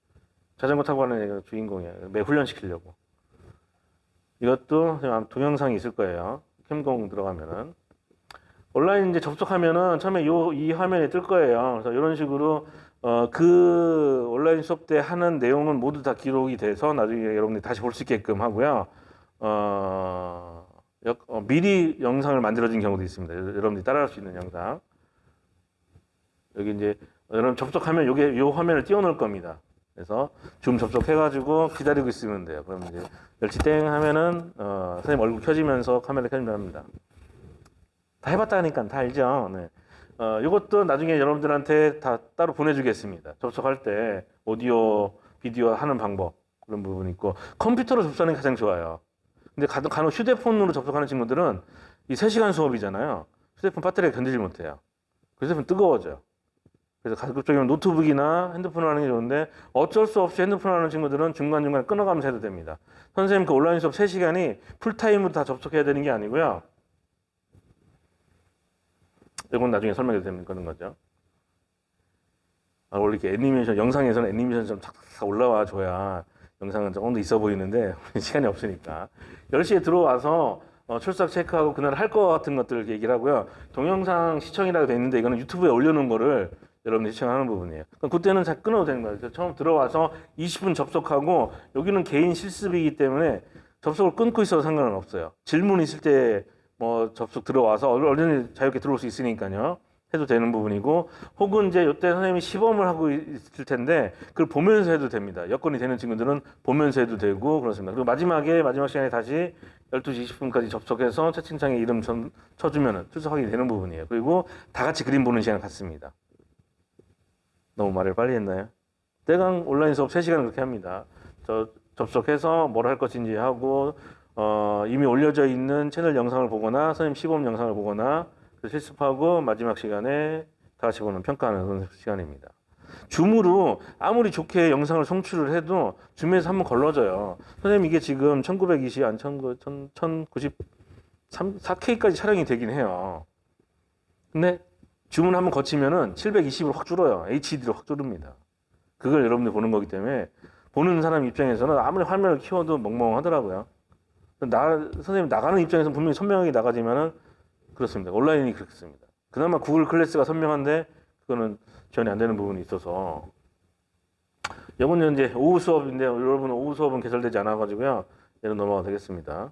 자전거 타고 가는 애가 주인공이에요. 매 훈련시키려고. 이것도 동영상이 있을 거예요. 캠공 들어가면은. 온라인 이제 접속하면은 처음에 요, 이 화면이 뜰 거예요. 그래서 이런 식으로 어, 그 온라인 수업 때 하는 내용은 모두 다 기록이 돼서 나중에 여러분들이 다시 볼 수 있게끔 하고요. 어, 역- 어, 미리 영상을 만들어진 경우도 있습니다. 여러분들이 따라할 수 있는 영상. 여기 이제 여러분 접속하면 요게 요 화면을 띄워놓을 겁니다. 그래서 줌 접속해가지고 기다리고 있으면 돼요. 그럼 이제 멸치 땡 하면은 어, 선생님 얼굴 켜지면서 카메라 켜지면 합니다. 다 해봤다니까 다 알죠. 네. 어, 이것도 나중에 여러분들한테 다 따로 보내주겠습니다. 접속할 때 오디오, 비디오 하는 방법 그런 부분이 있고 컴퓨터로 접속하는 게 가장 좋아요. 근데 간- 간혹 휴대폰으로 접속하는 친구들은 이 3시간 수업이잖아요. 휴대폰 배터리가 견디질 못해요. 그 휴대폰 뜨거워져요. 그래서 가급적이면 노트북이나 핸드폰으로 하는 게 좋은데 어쩔 수 없이 핸드폰으로 하는 친구들은 중간중간 끊어가면서 해도 됩니다. 선생님 그 온라인 수업 3시간이 풀타임으로 다 접속해야 되는 게 아니고요. 이건 나중에 설명해 드리는 그런 거죠. 아, 원래 이렇게 애니메이션, 영상에서는 애니메이션 좀 탁탁 올라와 줘야 영상은 조금 더 있어 보이는데 시간이 없으니까 10시에 들어와서 어, 출석 체크하고 그날 할거 같은 것들 얘기를 하고요. 동영상 시청이라고 돼 있는데 이거는 유튜브에 올려놓은 거를 여러분들이 시청하는 부분이에요. 그때는 잘 끊어도 되는 거예요. 처음 들어와서 20분 접속하고 여기는 개인 실습이기 때문에 접속을 끊고 있어도 상관은 없어요. 질문 있을 때 뭐 접속 들어와서 얼른 자유롭게 들어올 수 있으니까요. 해도 되는 부분이고 혹은 이제 이때 선생님이 시범을 하고 있을 텐데 그걸 보면서 해도 됩니다. 여건이 되는 친구들은 보면서 해도 되고 그렇습니다. 그리고 마지막에 마지막 시간에 다시 12시 20분까지 접속해서 채팅창에 이름 전 쳐주면 출석하게 되는 부분이에요. 그리고 다 같이 그림 보는 시간 갖습니다. 너무 말을 빨리 했나요? 대강 온라인 수업 3시간 그렇게 합니다. 저 접속해서 뭘 할 것인지 하고 어, 이미 올려져 있는 채널 영상을 보거나 선생님 시범 영상을 보거나 그 실습하고 마지막 시간에 다 같이 보는 평가하는 시간입니다. 줌으로 아무리 좋게 영상을 송출을 해도 줌에서 한번 걸러져요. 선생님 이게 지금 1920, 안 1093, 4K까지 촬영이 되긴 해요. 근데 줌을 한번 거치면은 720으로 확 줄어요. HD로 확 줄습니다. 그걸 여러분들 보는 거기 때문에 보는 사람 입장에서는 아무리 화면을 키워도 멍멍하더라고요. 나 선생님 나가는 입장에서는 분명히 선명하게 나가지만은 그렇습니다. 온라인이 그렇습니다. 그나마 구글 클래스가 선명한데 그거는 지원이 안 되는 부분이 있어서 이번 이제 오후 수업인데 여러분 오후 수업은 개설되지 않아 가지고요. 얘는 넘어가 되겠습니다.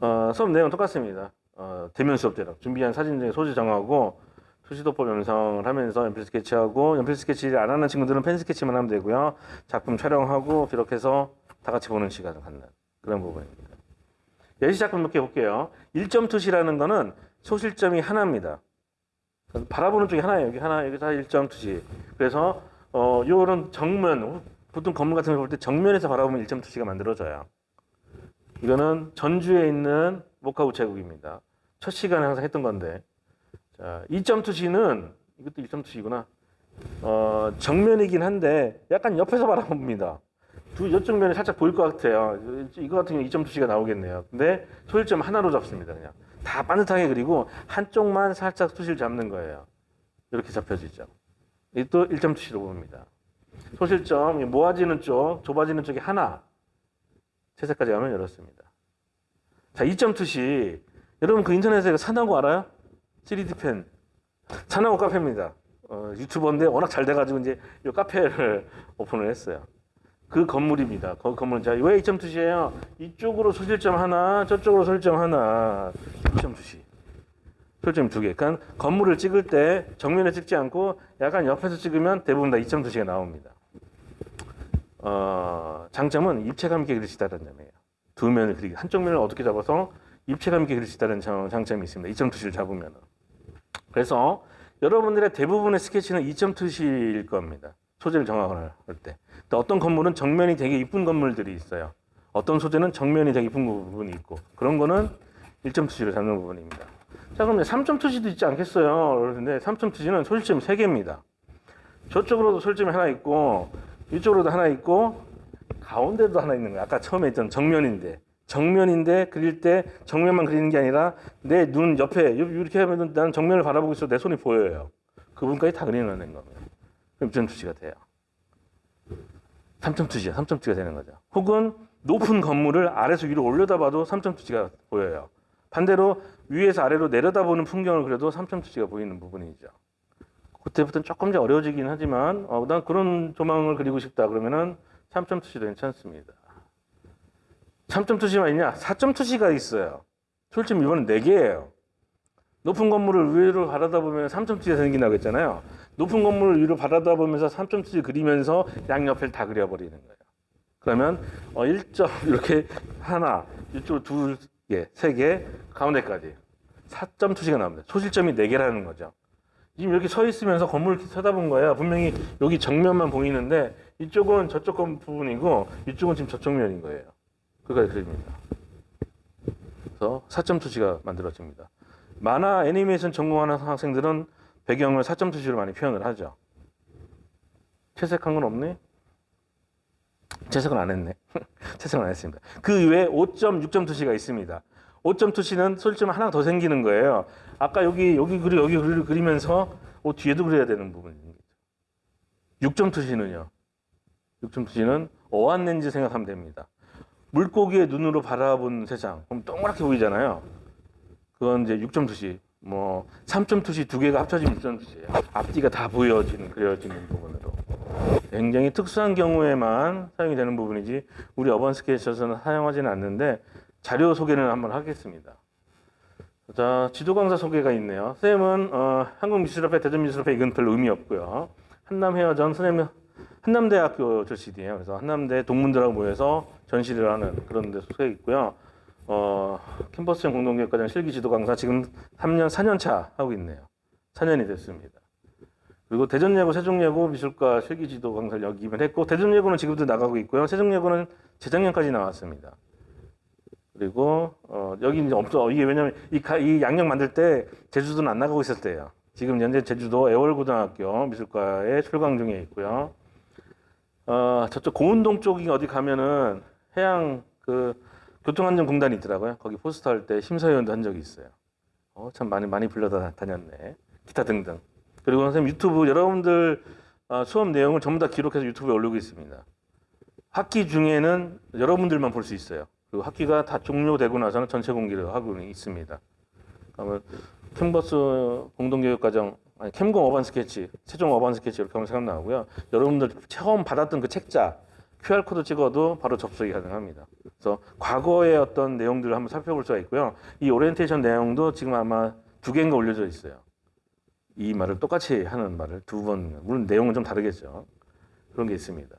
어, 수업 내용 똑같습니다. 어, 대면 수업 때랑 준비한 사진 중에 소지 정하고 수시도법 연상을 하면서 연필 스케치하고 연필 스케치를 안 하는 친구들은 펜 스케치만 하면 되고요. 작품 촬영하고 기록해서 다 같이 보는 시간을 갖는 그런 부분입니다. 예시 작품 몇개 볼게요. 1점 투시라는 거는 소실점이 하나입니다. 바라보는 쪽이 하나예요. 여기 하나, 여기 다 1점 투시. 그래서 어, 요런 정면, 보통 건물 같은 거볼때 정면에서 바라보면 1점 투시가 만들어져요. 이거는 전주에 있는 모카 우체국입니다. 첫 시간에 항상 했던 건데. 자, 2점 투시는 이것도 1점 투시구나. 어, 정면이긴 한데 약간 옆에서 바라봅니다. 두 이쪽 면이 살짝 보일 것 같아요. 이거 같은 경우 2점 투시가 나오겠네요. 근데 소일점 하나로 잡습니다. 그냥 다 반듯하게 그리고 한쪽만 살짝 투시를 잡는 거예요. 이렇게 잡혀지죠. 이또 1점 투시로 봅니다. 소실점 이 모아지는 쪽, 좁아지는 쪽이 하나. 채색까지 가면 이렇습니다. 자, 2점 투시. 여러분 그 인터넷에 산하고 알아요? 3D 펜. 산하고 카페입니다. 어, 유튜버인데 워낙 잘 돼가지고 이제 이 카페를 오픈을 했어요. 그 건물입니다. 그 건물은 자, 왜 2점 투시예요? 이쪽으로 소실점 하나, 저쪽으로 소실점 하나. 2점 투시. 소실점 두 개. 그러니까 건물을 찍을 때 정면에 찍지 않고 약간 옆에서 찍으면 대부분 다 2점 투시가 나옵니다. 어, 장점은 입체감 있게 그릴 수 있다는 점이에요. 두 면을 그리기. 한쪽 면을 어떻게 잡아서 입체감 있게 그릴 수 있다는 장- 장점이 있습니다. 2점 투시를 잡으면. 그래서 여러분들의 대부분의 스케치는 2점 투시일 겁니다. 소재를 정하거나 할 때. 또 어떤 건물은 정면이 되게 이쁜 건물들이 있어요. 어떤 소재는 정면이 되게 이쁜 부분이 있고 그런 거는 1점 투시를 잡는 부분입니다. 자 그럼 3점 투시도 있지 않겠어요? 그런데 3점 투시는 소실점이 3개입니다. 저쪽으로도 소실점이 하나 있고 이쪽으로도 하나 있고 가운데도 하나 있는 거예요. 아까 처음에 있던 정면인데 정면인데 그릴 때 정면만 그리는 게 아니라 내 눈 옆에 이렇게 하면 나는 정면을 바라보고 있어 내 손이 보여요. 그 부분까지 다 그려내는 겁니다. 그럼 2점 투시가 돼요. 3점 투시야. 3점 투시가 되는 거죠. 혹은 높은 건물을 아래에서 위로 올려다봐도 3점 투시가 보여요. 반대로 위에서 아래로 내려다보는 풍경을 그려도 3점 투시가 보이는 부분이죠. 그때부터는 조금 더 어려워지긴 하지만 어, 난 그런 조망을 그리고 싶다 그러면은 3점 투시도 괜찮습니다. 3점 투시만 있냐? 4점 투시가 있어요. 솔직히 이번엔 4개예요. 높은 건물을 위로 바라다 보면 3점 투시가 생긴다고 했잖아요. 높은 건물을 위로 바라다 보면서 3점 투시 그리면서 양옆을 다 그려버리는 거예요. 그러면 어 1점 이렇게 하나, 이쪽 둘 개, 세 개, 가운데까지 4점 투시가 나옵니다. 소실점이 4개라는 거죠. 지금 이렇게 서 있으면서 건물을 쳐다본 거예요. 분명히 여기 정면만 보이는데 이쪽은 저쪽 건 부분이고 이쪽은 지금 저쪽 면인 거예요. 그거까지 그립니다. 그래서 4점 투시가 만들어집니다. 만화 애니메이션 전공하는 학생들은 배경을 4점 투시로 많이 표현을 하죠. 채색한 건 없네? 채색은 안 했네. 채색은 안 했습니다. 그 외에 5점, 6점 투시가 있습니다. 5점 투시는 솔직히 하나 더 생기는 거예요. 아까 여기, 여기 그리, 여기 그리, 그리면서 어, 뒤에도 그려야 되는 부분입니다. 6점 투시는요. 6점 투시는 어안 렌즈 생각하면 됩니다. 물고기의 눈으로 바라본 세상. 그럼 동그랗게 보이잖아요. 그건 이제 6점 투시. 뭐 3점 투시 두 개가 합쳐지면 6점 투시예요. 앞뒤가 다 보여지는 그려지는 부분으로. 굉장히 특수한 경우에만 사용이 되는 부분이지 우리 어반 스케치에서는 사용하지는 않는데 자료 소개는 한번 하겠습니다. 자 지도 강사 소개가 있네요. 쌤은 어, 한국미술협회, 대전미술협회 이건 별로 의미 없고요. 한남 헤어전 선생님 한남대학교 출신이에요. 그래서 한남대 동문들하고 모여서 전시를 하는 그런 데 소개 있고요. 어, 캠퍼스형 공동교육과정 실기 지도 강사 지금 3년 4년 차 하고 있네요. 4년이 됐습니다. 그리고 대전예고, 세종예고 미술과 실기 지도 강사를 역임을 했고 대전예고는 지금도 나가고 있고요. 세종예고는 재작년까지 나왔습니다. 그리고 어, 여기 이제 없어. 이게 왜냐면 이, 가- 이 양력 만들 때 제주도는 안 나가고 때예요. 지금 현재 제주도 애월고등학교 미술과에 출강 중에 있고요. 어, 저쪽 고운동 쪽이 어디 가면은 해양 그 교통안전공단이 있더라고요. 거기 포스터 할 때 심사위원도 한 적이 있어요. 어, 참 많이 많이 불러다 다녔네. 기타 등등. 그리고 선생님 유튜브 여러분들 어, 수업 내용을 전부 다 기록해서 유튜브에 올리고 있습니다. 학기 중에는 여러분들만 볼 수 있어요. 그리고 학기가 다 종료되고 나서는 전체 공개를 하고 있습니다. 그러면 캠퍼스 공동교육과정 아니 캠공 urban 스케치, 세종 urban 스케치 이렇게 하면 생각 나고요. 여러분들 처음 받았던 그 책자 QR 코드 찍어도 바로 접속이 가능합니다. 그래서 과거의 어떤 내용들을 한번 살펴볼 수가 있고요. 이 오리엔테이션 내용도 지금 아마 두 개인가 올려져 있어요. 이 말을 똑같이 하는 말을 두 번, 물론 내용은 좀 다르겠죠. 그런 게 있습니다.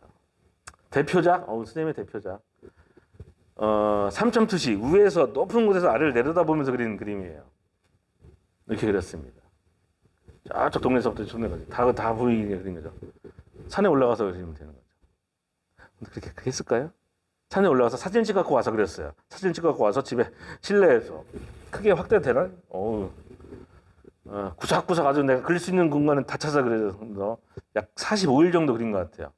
대표작, 어, 선생님의 대표작. 어, 3점 투시, 위에서 높은 곳에서 아래를 내려다보면서 그리는 그림이에요. 이렇게 그렸습니다. 저쪽 동네에서부터 저 동네까지 다, 다 보이게 그린 거죠. 산에 올라가서 그리면 되는 거죠. 그렇게 했을까요? 산에 올라가서 사진 찍어갖고 와서 그랬어요. 사진 찍어갖고 와서 집에 실내에서 크게 확대되나? 어우, 어, 구석구석 아주 내가 그릴 수 있는 공간은 다 찾아 그래서 약 45일 정도 그린 것 같아요.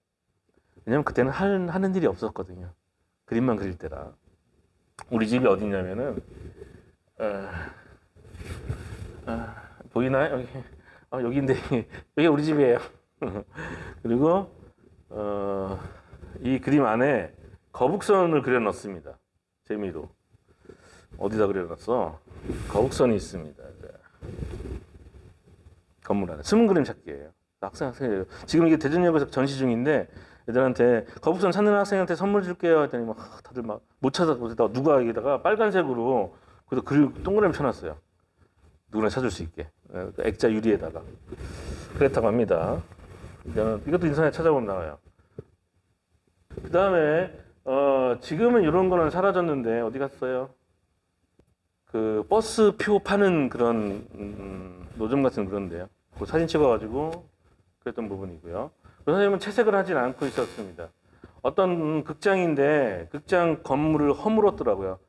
왜냐면 그때는 하는, 하는 일이 없었거든요. 그림만 그릴 때라. 우리 집이 어디냐면은, 어, 어, 보이나요? 여기, 어, 여기인데, 여기 우리 집이에요. 그리고, 어, 이 그림 안에 거북선을 그려놨습니다. 재미로. 어디다 그려놨어? 거북선이 있습니다. 네. 건물 안에. 숨은 그림 찾기예요. 학생 학생이에요. 지금 이게 대전역에서 전시 중인데 애들한테 거북선 찾는 학생한테 선물 줄게요 했더니 막 다들 막 못 찾아서 누가 여기다가 빨간색으로 그래서 글 동그라미 쳐놨어요. 누구나 찾을 수 있게 액자 유리에다가 그랬다고 합니다. 이것도 인터넷 찾아보면 나와요. 그 다음에 어, 지금은 이런 거는 사라졌는데 어디 갔어요? 그 버스 표 파는 그런 음, 노점 같은 그런데요. 그 사진 찍어가지고 그랬던 부분이고요. 그 선생님은 채색을 하진 않고 있었습니다. 어떤 극장인데 극장 건물을 허물었더라고요.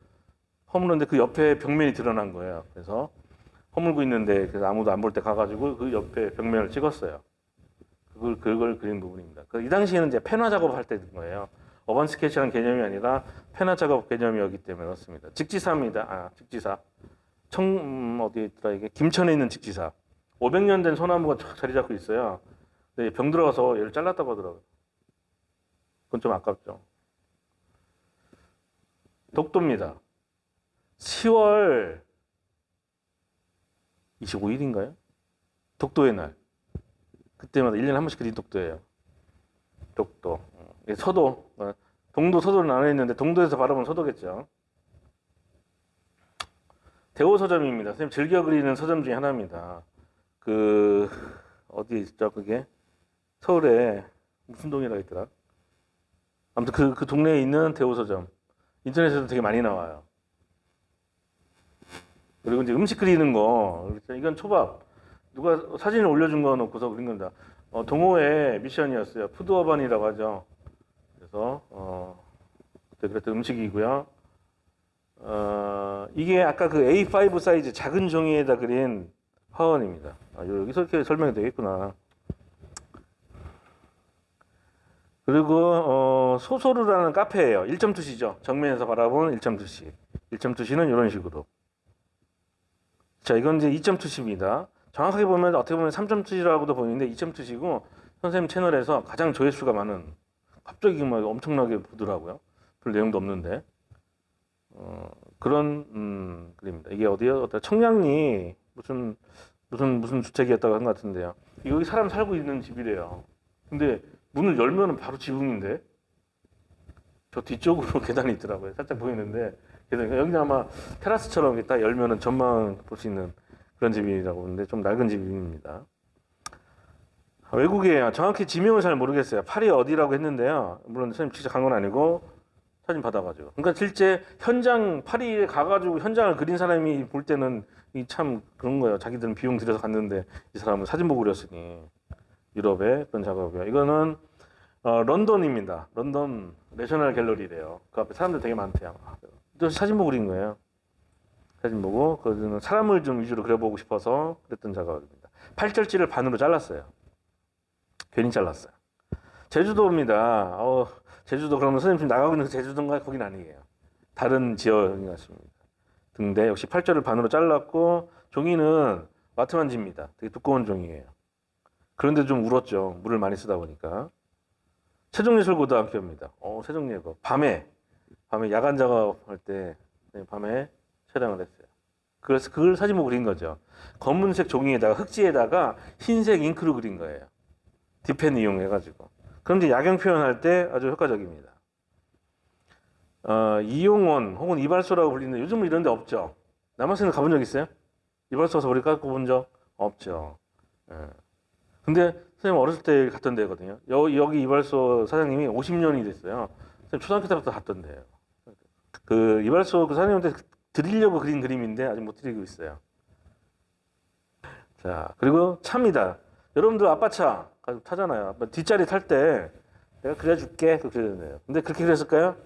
허물었는데 그 옆에 벽면이 드러난 거예요. 그래서 허물고 있는데 그래서 아무도 안 볼 때 가가지고 그 옆에 벽면을 찍었어요. 그걸 그걸 그린 부분입니다. 그 이 당시에는 이제 펜화 작업할 때든 거예요. 어반 스케치라는 개념이 아니라 펜화 작업 개념이었기 때문에 그렇습니다. 직지사입니다. 아 직지사. 청 음, 어디 있더라 이게 김천에 있는 직지사. 500년 된 소나무가 쫙 자리 잡고 있어요. 근데 병 들어가서 얘를 잘랐다고 하더라고요. 그건 좀 아깝죠. 독도입니다. 10월 25일인가요? 독도의 날. 그때마다 1년에 한 번씩 그린 독도예요. 독도. 서도. 어, 동도, 서도를 나눠 있는데 동도에서 바라보면 서도겠죠. 대호 서점입니다. 선생님 즐겨 그리는 서점 중에 하나입니다. 그 어디 있죠 그게 서울에 무슨 동이라 있더라. 아무튼 그, 그 동네에 있는 대호 서점 인터넷에도 되게 많이 나와요. 그리고 이제 음식 그리는 거 이건 초밥 누가 사진을 올려준 거 놓고서 그린 겁니다. 어, 동호회 미션이었어요. 푸드어반이라고 하죠. 그래서 어, 그때 그랬던 음식이고요. 어, 이게 아까 그 A5 사이즈 작은 종이에다 그린 화원입니다. 아, 여기서 이렇게 설명이 되겠구나. 그리고 어, 소소루라는 카페예요. 1점 투시죠. 정면에서 바라본 1점 투시. 1점 투시는 이런 식으로. 자, 이건 이제 2점 투시입니다. 정확하게 보면 어떻게 보면 3점 투시라고도 보이는데 2점 투시고 선생님 채널에서 가장 조회수가 많은 갑자기 막 엄청나게 보더라고요. 별 내용도 없는데. 어, 그런 음, 그림입니다. 이게 어디요? 어떤 청량리 무슨 무슨 무슨 주택이었다고 한 것 같은데요. 여기 사람 살고 있는 집이래요. 근데 문을 열면은 바로 지붕인데 저 뒤쪽으로 계단이 있더라고요. 살짝 보이는데 계단 여기 아마 테라스처럼 딱 열면은 전망 볼 수 있는 그런 집이라고 하는데 좀 낡은 집입니다. 아, 외국이에요. 정확히 지명을 잘 모르겠어요. 파리 어디라고 했는데요. 물론 선생님 직접 간 건 아니고 사진 받아가지고. 그러니까 실제 현장 파리에 가가지고 현장을 그린 사람이 볼 때는 이참 그런 거예요. 자기들은 비용 들여서 갔는데 이 사람은 사진 보고 그렸으니 유럽의 그런 작업이요. 이거는 어, 런던입니다. 런던 내셔널 갤러리래요. 그 앞에 사람들 되게 많대요. 또 사진 보고 그린 거예요. 사진 보고 그는 사람을 좀 위주로 그려보고 싶어서 그랬던 작업입니다. 팔절지를 반으로 잘랐어요. 괜히 잘랐어요. 제주도입니다. 어, 제주도 그러면 선생님 지금 나가고 있는 그 제주도인가 거긴 아니에요. 다른 지역인 것 같습니다. 등대 역시 팔절을 반으로 잘랐고 종이는 와트만지입니다. 되게 두꺼운 종이에요. 그런데 좀 울었죠. 물을 많이 쓰다 보니까. 세종예술고등학교입니다. 어, 세종예고 밤에 밤에 야간 작업할 때 네, 밤에 촬영을 했어요. 그래서 그걸 사진 보고 그린 거죠. 검은색 종이에다가 흑지에다가 흰색 잉크로 그린 거예요. 디펜 이용해가지고. 이제 야경 표현할 때 아주 효과적입니다. 어, 이용원 혹은 이발소라고 불리는 요즘은 이런 데 없죠. 남아선에 가본 적 있어요? 이발소 가서 머리 깎고 본 적 없죠. 예. 근데 선생님 어렸을 때 갔던 데거든요. 여, 여기 이발소 사장님이 50년이 됐어요. 선생님 초등학교 때부터 갔던 데예요. 그 이발소 그 사장님한테 드리려고 그린 그림인데 아직 못 드리고 있어요. 자 그리고 차입니다. 여러분들 아빠 차 가지고 타잖아요. 아빠 뒷자리 탈 때 내가 그려줄게 그 그려야 근데 그렇게 그렸을까요?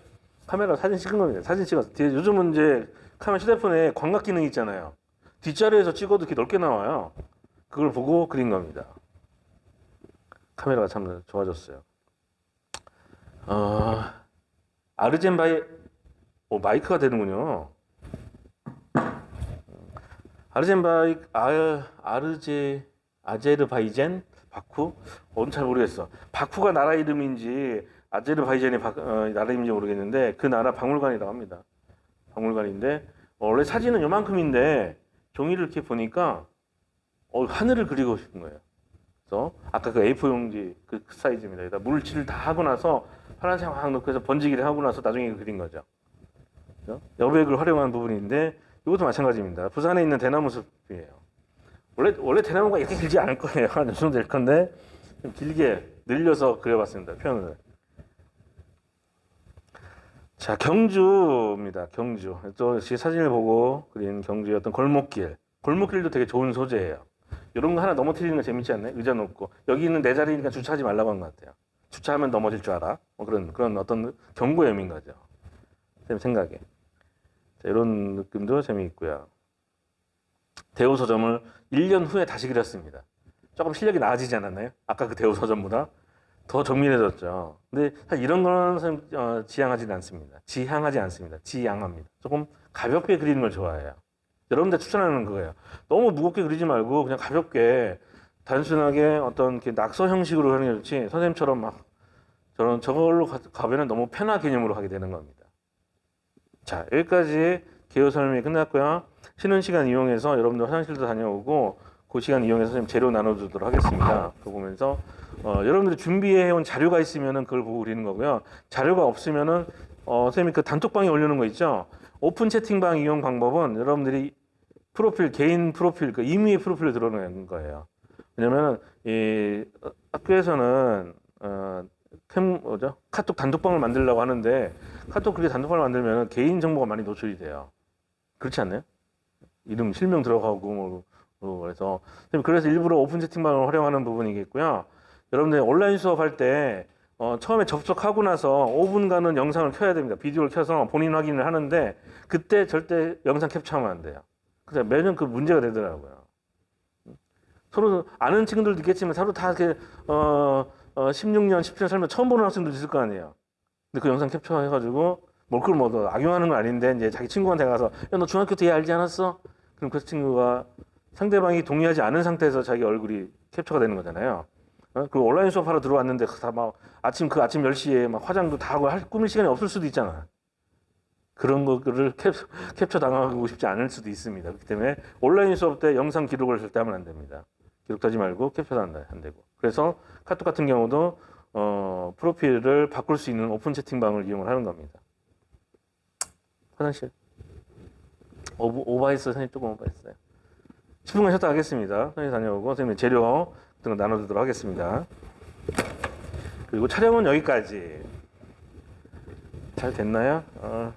카메라 사진 찍은 겁니다. 사진 찍어서 뒤에 요즘은 이제 카메라 휴대폰에 광각 기능이 있잖아요. 뒷자리에서 찍어도 이렇게 넓게 나와요. 그걸 보고 그린 겁니다. 카메라가 참 좋아졌어요. 어, 아르젠 바이 오, 마이크가 되는군요. 아르젠 바이 아, 아르제 아제르바이잔 바쿠? 어, 잘 모르겠어. 바쿠가 나라 이름인지 아제르바이잔이 바, 어, 나라 이름인지 모르겠는데 그 나라 박물관이라고 합니다. 박물관인데 어, 원래 사진은 요만큼인데 종이를 이렇게 보니까 어, 하늘을 그리고 싶은 거예요. 그래서 아까 그 A4 용지 그 사이즈입니다. 여기다 물칠을 다 하고 나서 파란색 확 넣고 해서 번지기를 하고 나서 나중에 그린 거죠. 여백을 활용한 부분인데 이것도 마찬가지입니다. 부산에 있는 대나무 숲이에요. 원래 원래 대나무가 이렇게 길지 않을 거예요. 한 이 정도 될 건데 좀 길게 늘려서 그려봤습니다. 표현을. 자 경주입니다. 경주. 또이 사진을 보고 그린 경주의 어떤 골목길. 골목길도 되게 좋은 소재예요. 이런 거 하나 넘어뜨리는 거 재밌지 않나요? 의자 놓고 여기 있는 내 자리니까 주차하지 말라고 한 것 같아요. 주차하면 넘어질 줄 알아. 뭐 그런 그런 어떤 경고의 의미인 거죠. 제 생각에. 자, 이런 느낌도 재미있고요. 대우 서점을 1년 후에 다시 그렸습니다. 조금 실력이 나아지지 않았나요? 아까 그 대우 서점보다 더 정밀해졌죠. 근데 이런 거는 어, 지향하지 않습니다. 지향하지 않습니다. 지향합니다. 조금 가볍게 그리는 걸 좋아해요. 여러분들 추천하는 거예요. 너무 무겁게 그리지 말고 그냥 가볍게 단순하게 어떤 낙서 형식으로 하는 게 좋지 선생님처럼 막 저런 저걸로 가- 가면은 너무 편화 개념으로 하게 되는 겁니다. 자 여기까지 개요 설명이 끝났고요. 쉬는 시간 이용해서 여러분들 화장실도 다녀오고 그 시간 이용해서 선생님 재료 나눠주도록 하겠습니다. 그거 보면서 어, 여러분들이 준비해온 자료가 있으면은 그걸 보고 그리는 거고요. 자료가 없으면은 어, 선생님이 그 단톡방에 올려놓은 거 있죠. 오픈 채팅방 이용 방법은 여러분들이 프로필 개인 프로필 그 임의의 프로필을 들어놓는 거예요. 왜냐면은 이 어, 학교에서는 어, 캠 뭐죠 카톡 단톡방을 만들려고 하는데 카톡 그렇게 단톡방을 만들면 개인 정보가 많이 노출이 돼요. 그렇지 않나요? 이름 실명 들어가고 뭐, 뭐 그래서 그래서 일부러 오픈 채팅방을 활용하는 부분이겠고요. 여러분들 온라인 수업할 때 어, 처음에 접속하고 나서 5분간은 영상을 켜야 됩니다. 비디오를 켜서 본인 확인을 하는데 그때 절대 영상 캡처하면 안 돼요. 그래서 매년 그 문제가 되더라고요. 서로 아는 친구들도 있겠지만 서로 다 이렇게 어, 어 16년, 17년 살면 처음 보는 학생들도 있을 거 아니에요. 근데 그 영상 캡처해가지고 뭘그뭐 악용하는 건 아닌데 이제 자기 친구한테 가서 야 너 중학교 때 얘 알지 않았어? 그럼 그 친구가 상대방이 동의하지 않은 상태에서 자기 얼굴이 캡처가 되는 거잖아요. 어? 그 온라인 수업하러 들어왔는데 다 막 아침 그 아침 10시에 막 화장도 다 하고 할 꾸밀 시간이 없을 수도 있잖아. 그런 거를 캡, 캡처 당하고 싶지 않을 수도 있습니다. 그렇기 때문에 온라인 수업 때 영상 기록을 절대 하면 안 됩니다. 기록하지 말고 캡처도 안, 안 되고. 그래서 카톡 같은 경우도 어, 프로필을 바꿀 수 있는 오픈 채팅방을 이용을 하는 겁니다. 화장실. 오버, 오버했어요. 선생님 조금 오버했어요. 10분간 쉬었다 하겠습니다. 선생님 다녀오고 선생님 재료 거 나눠주도록 하겠습니다. 그리고 촬영은 여기까지. 잘 됐나요? 어,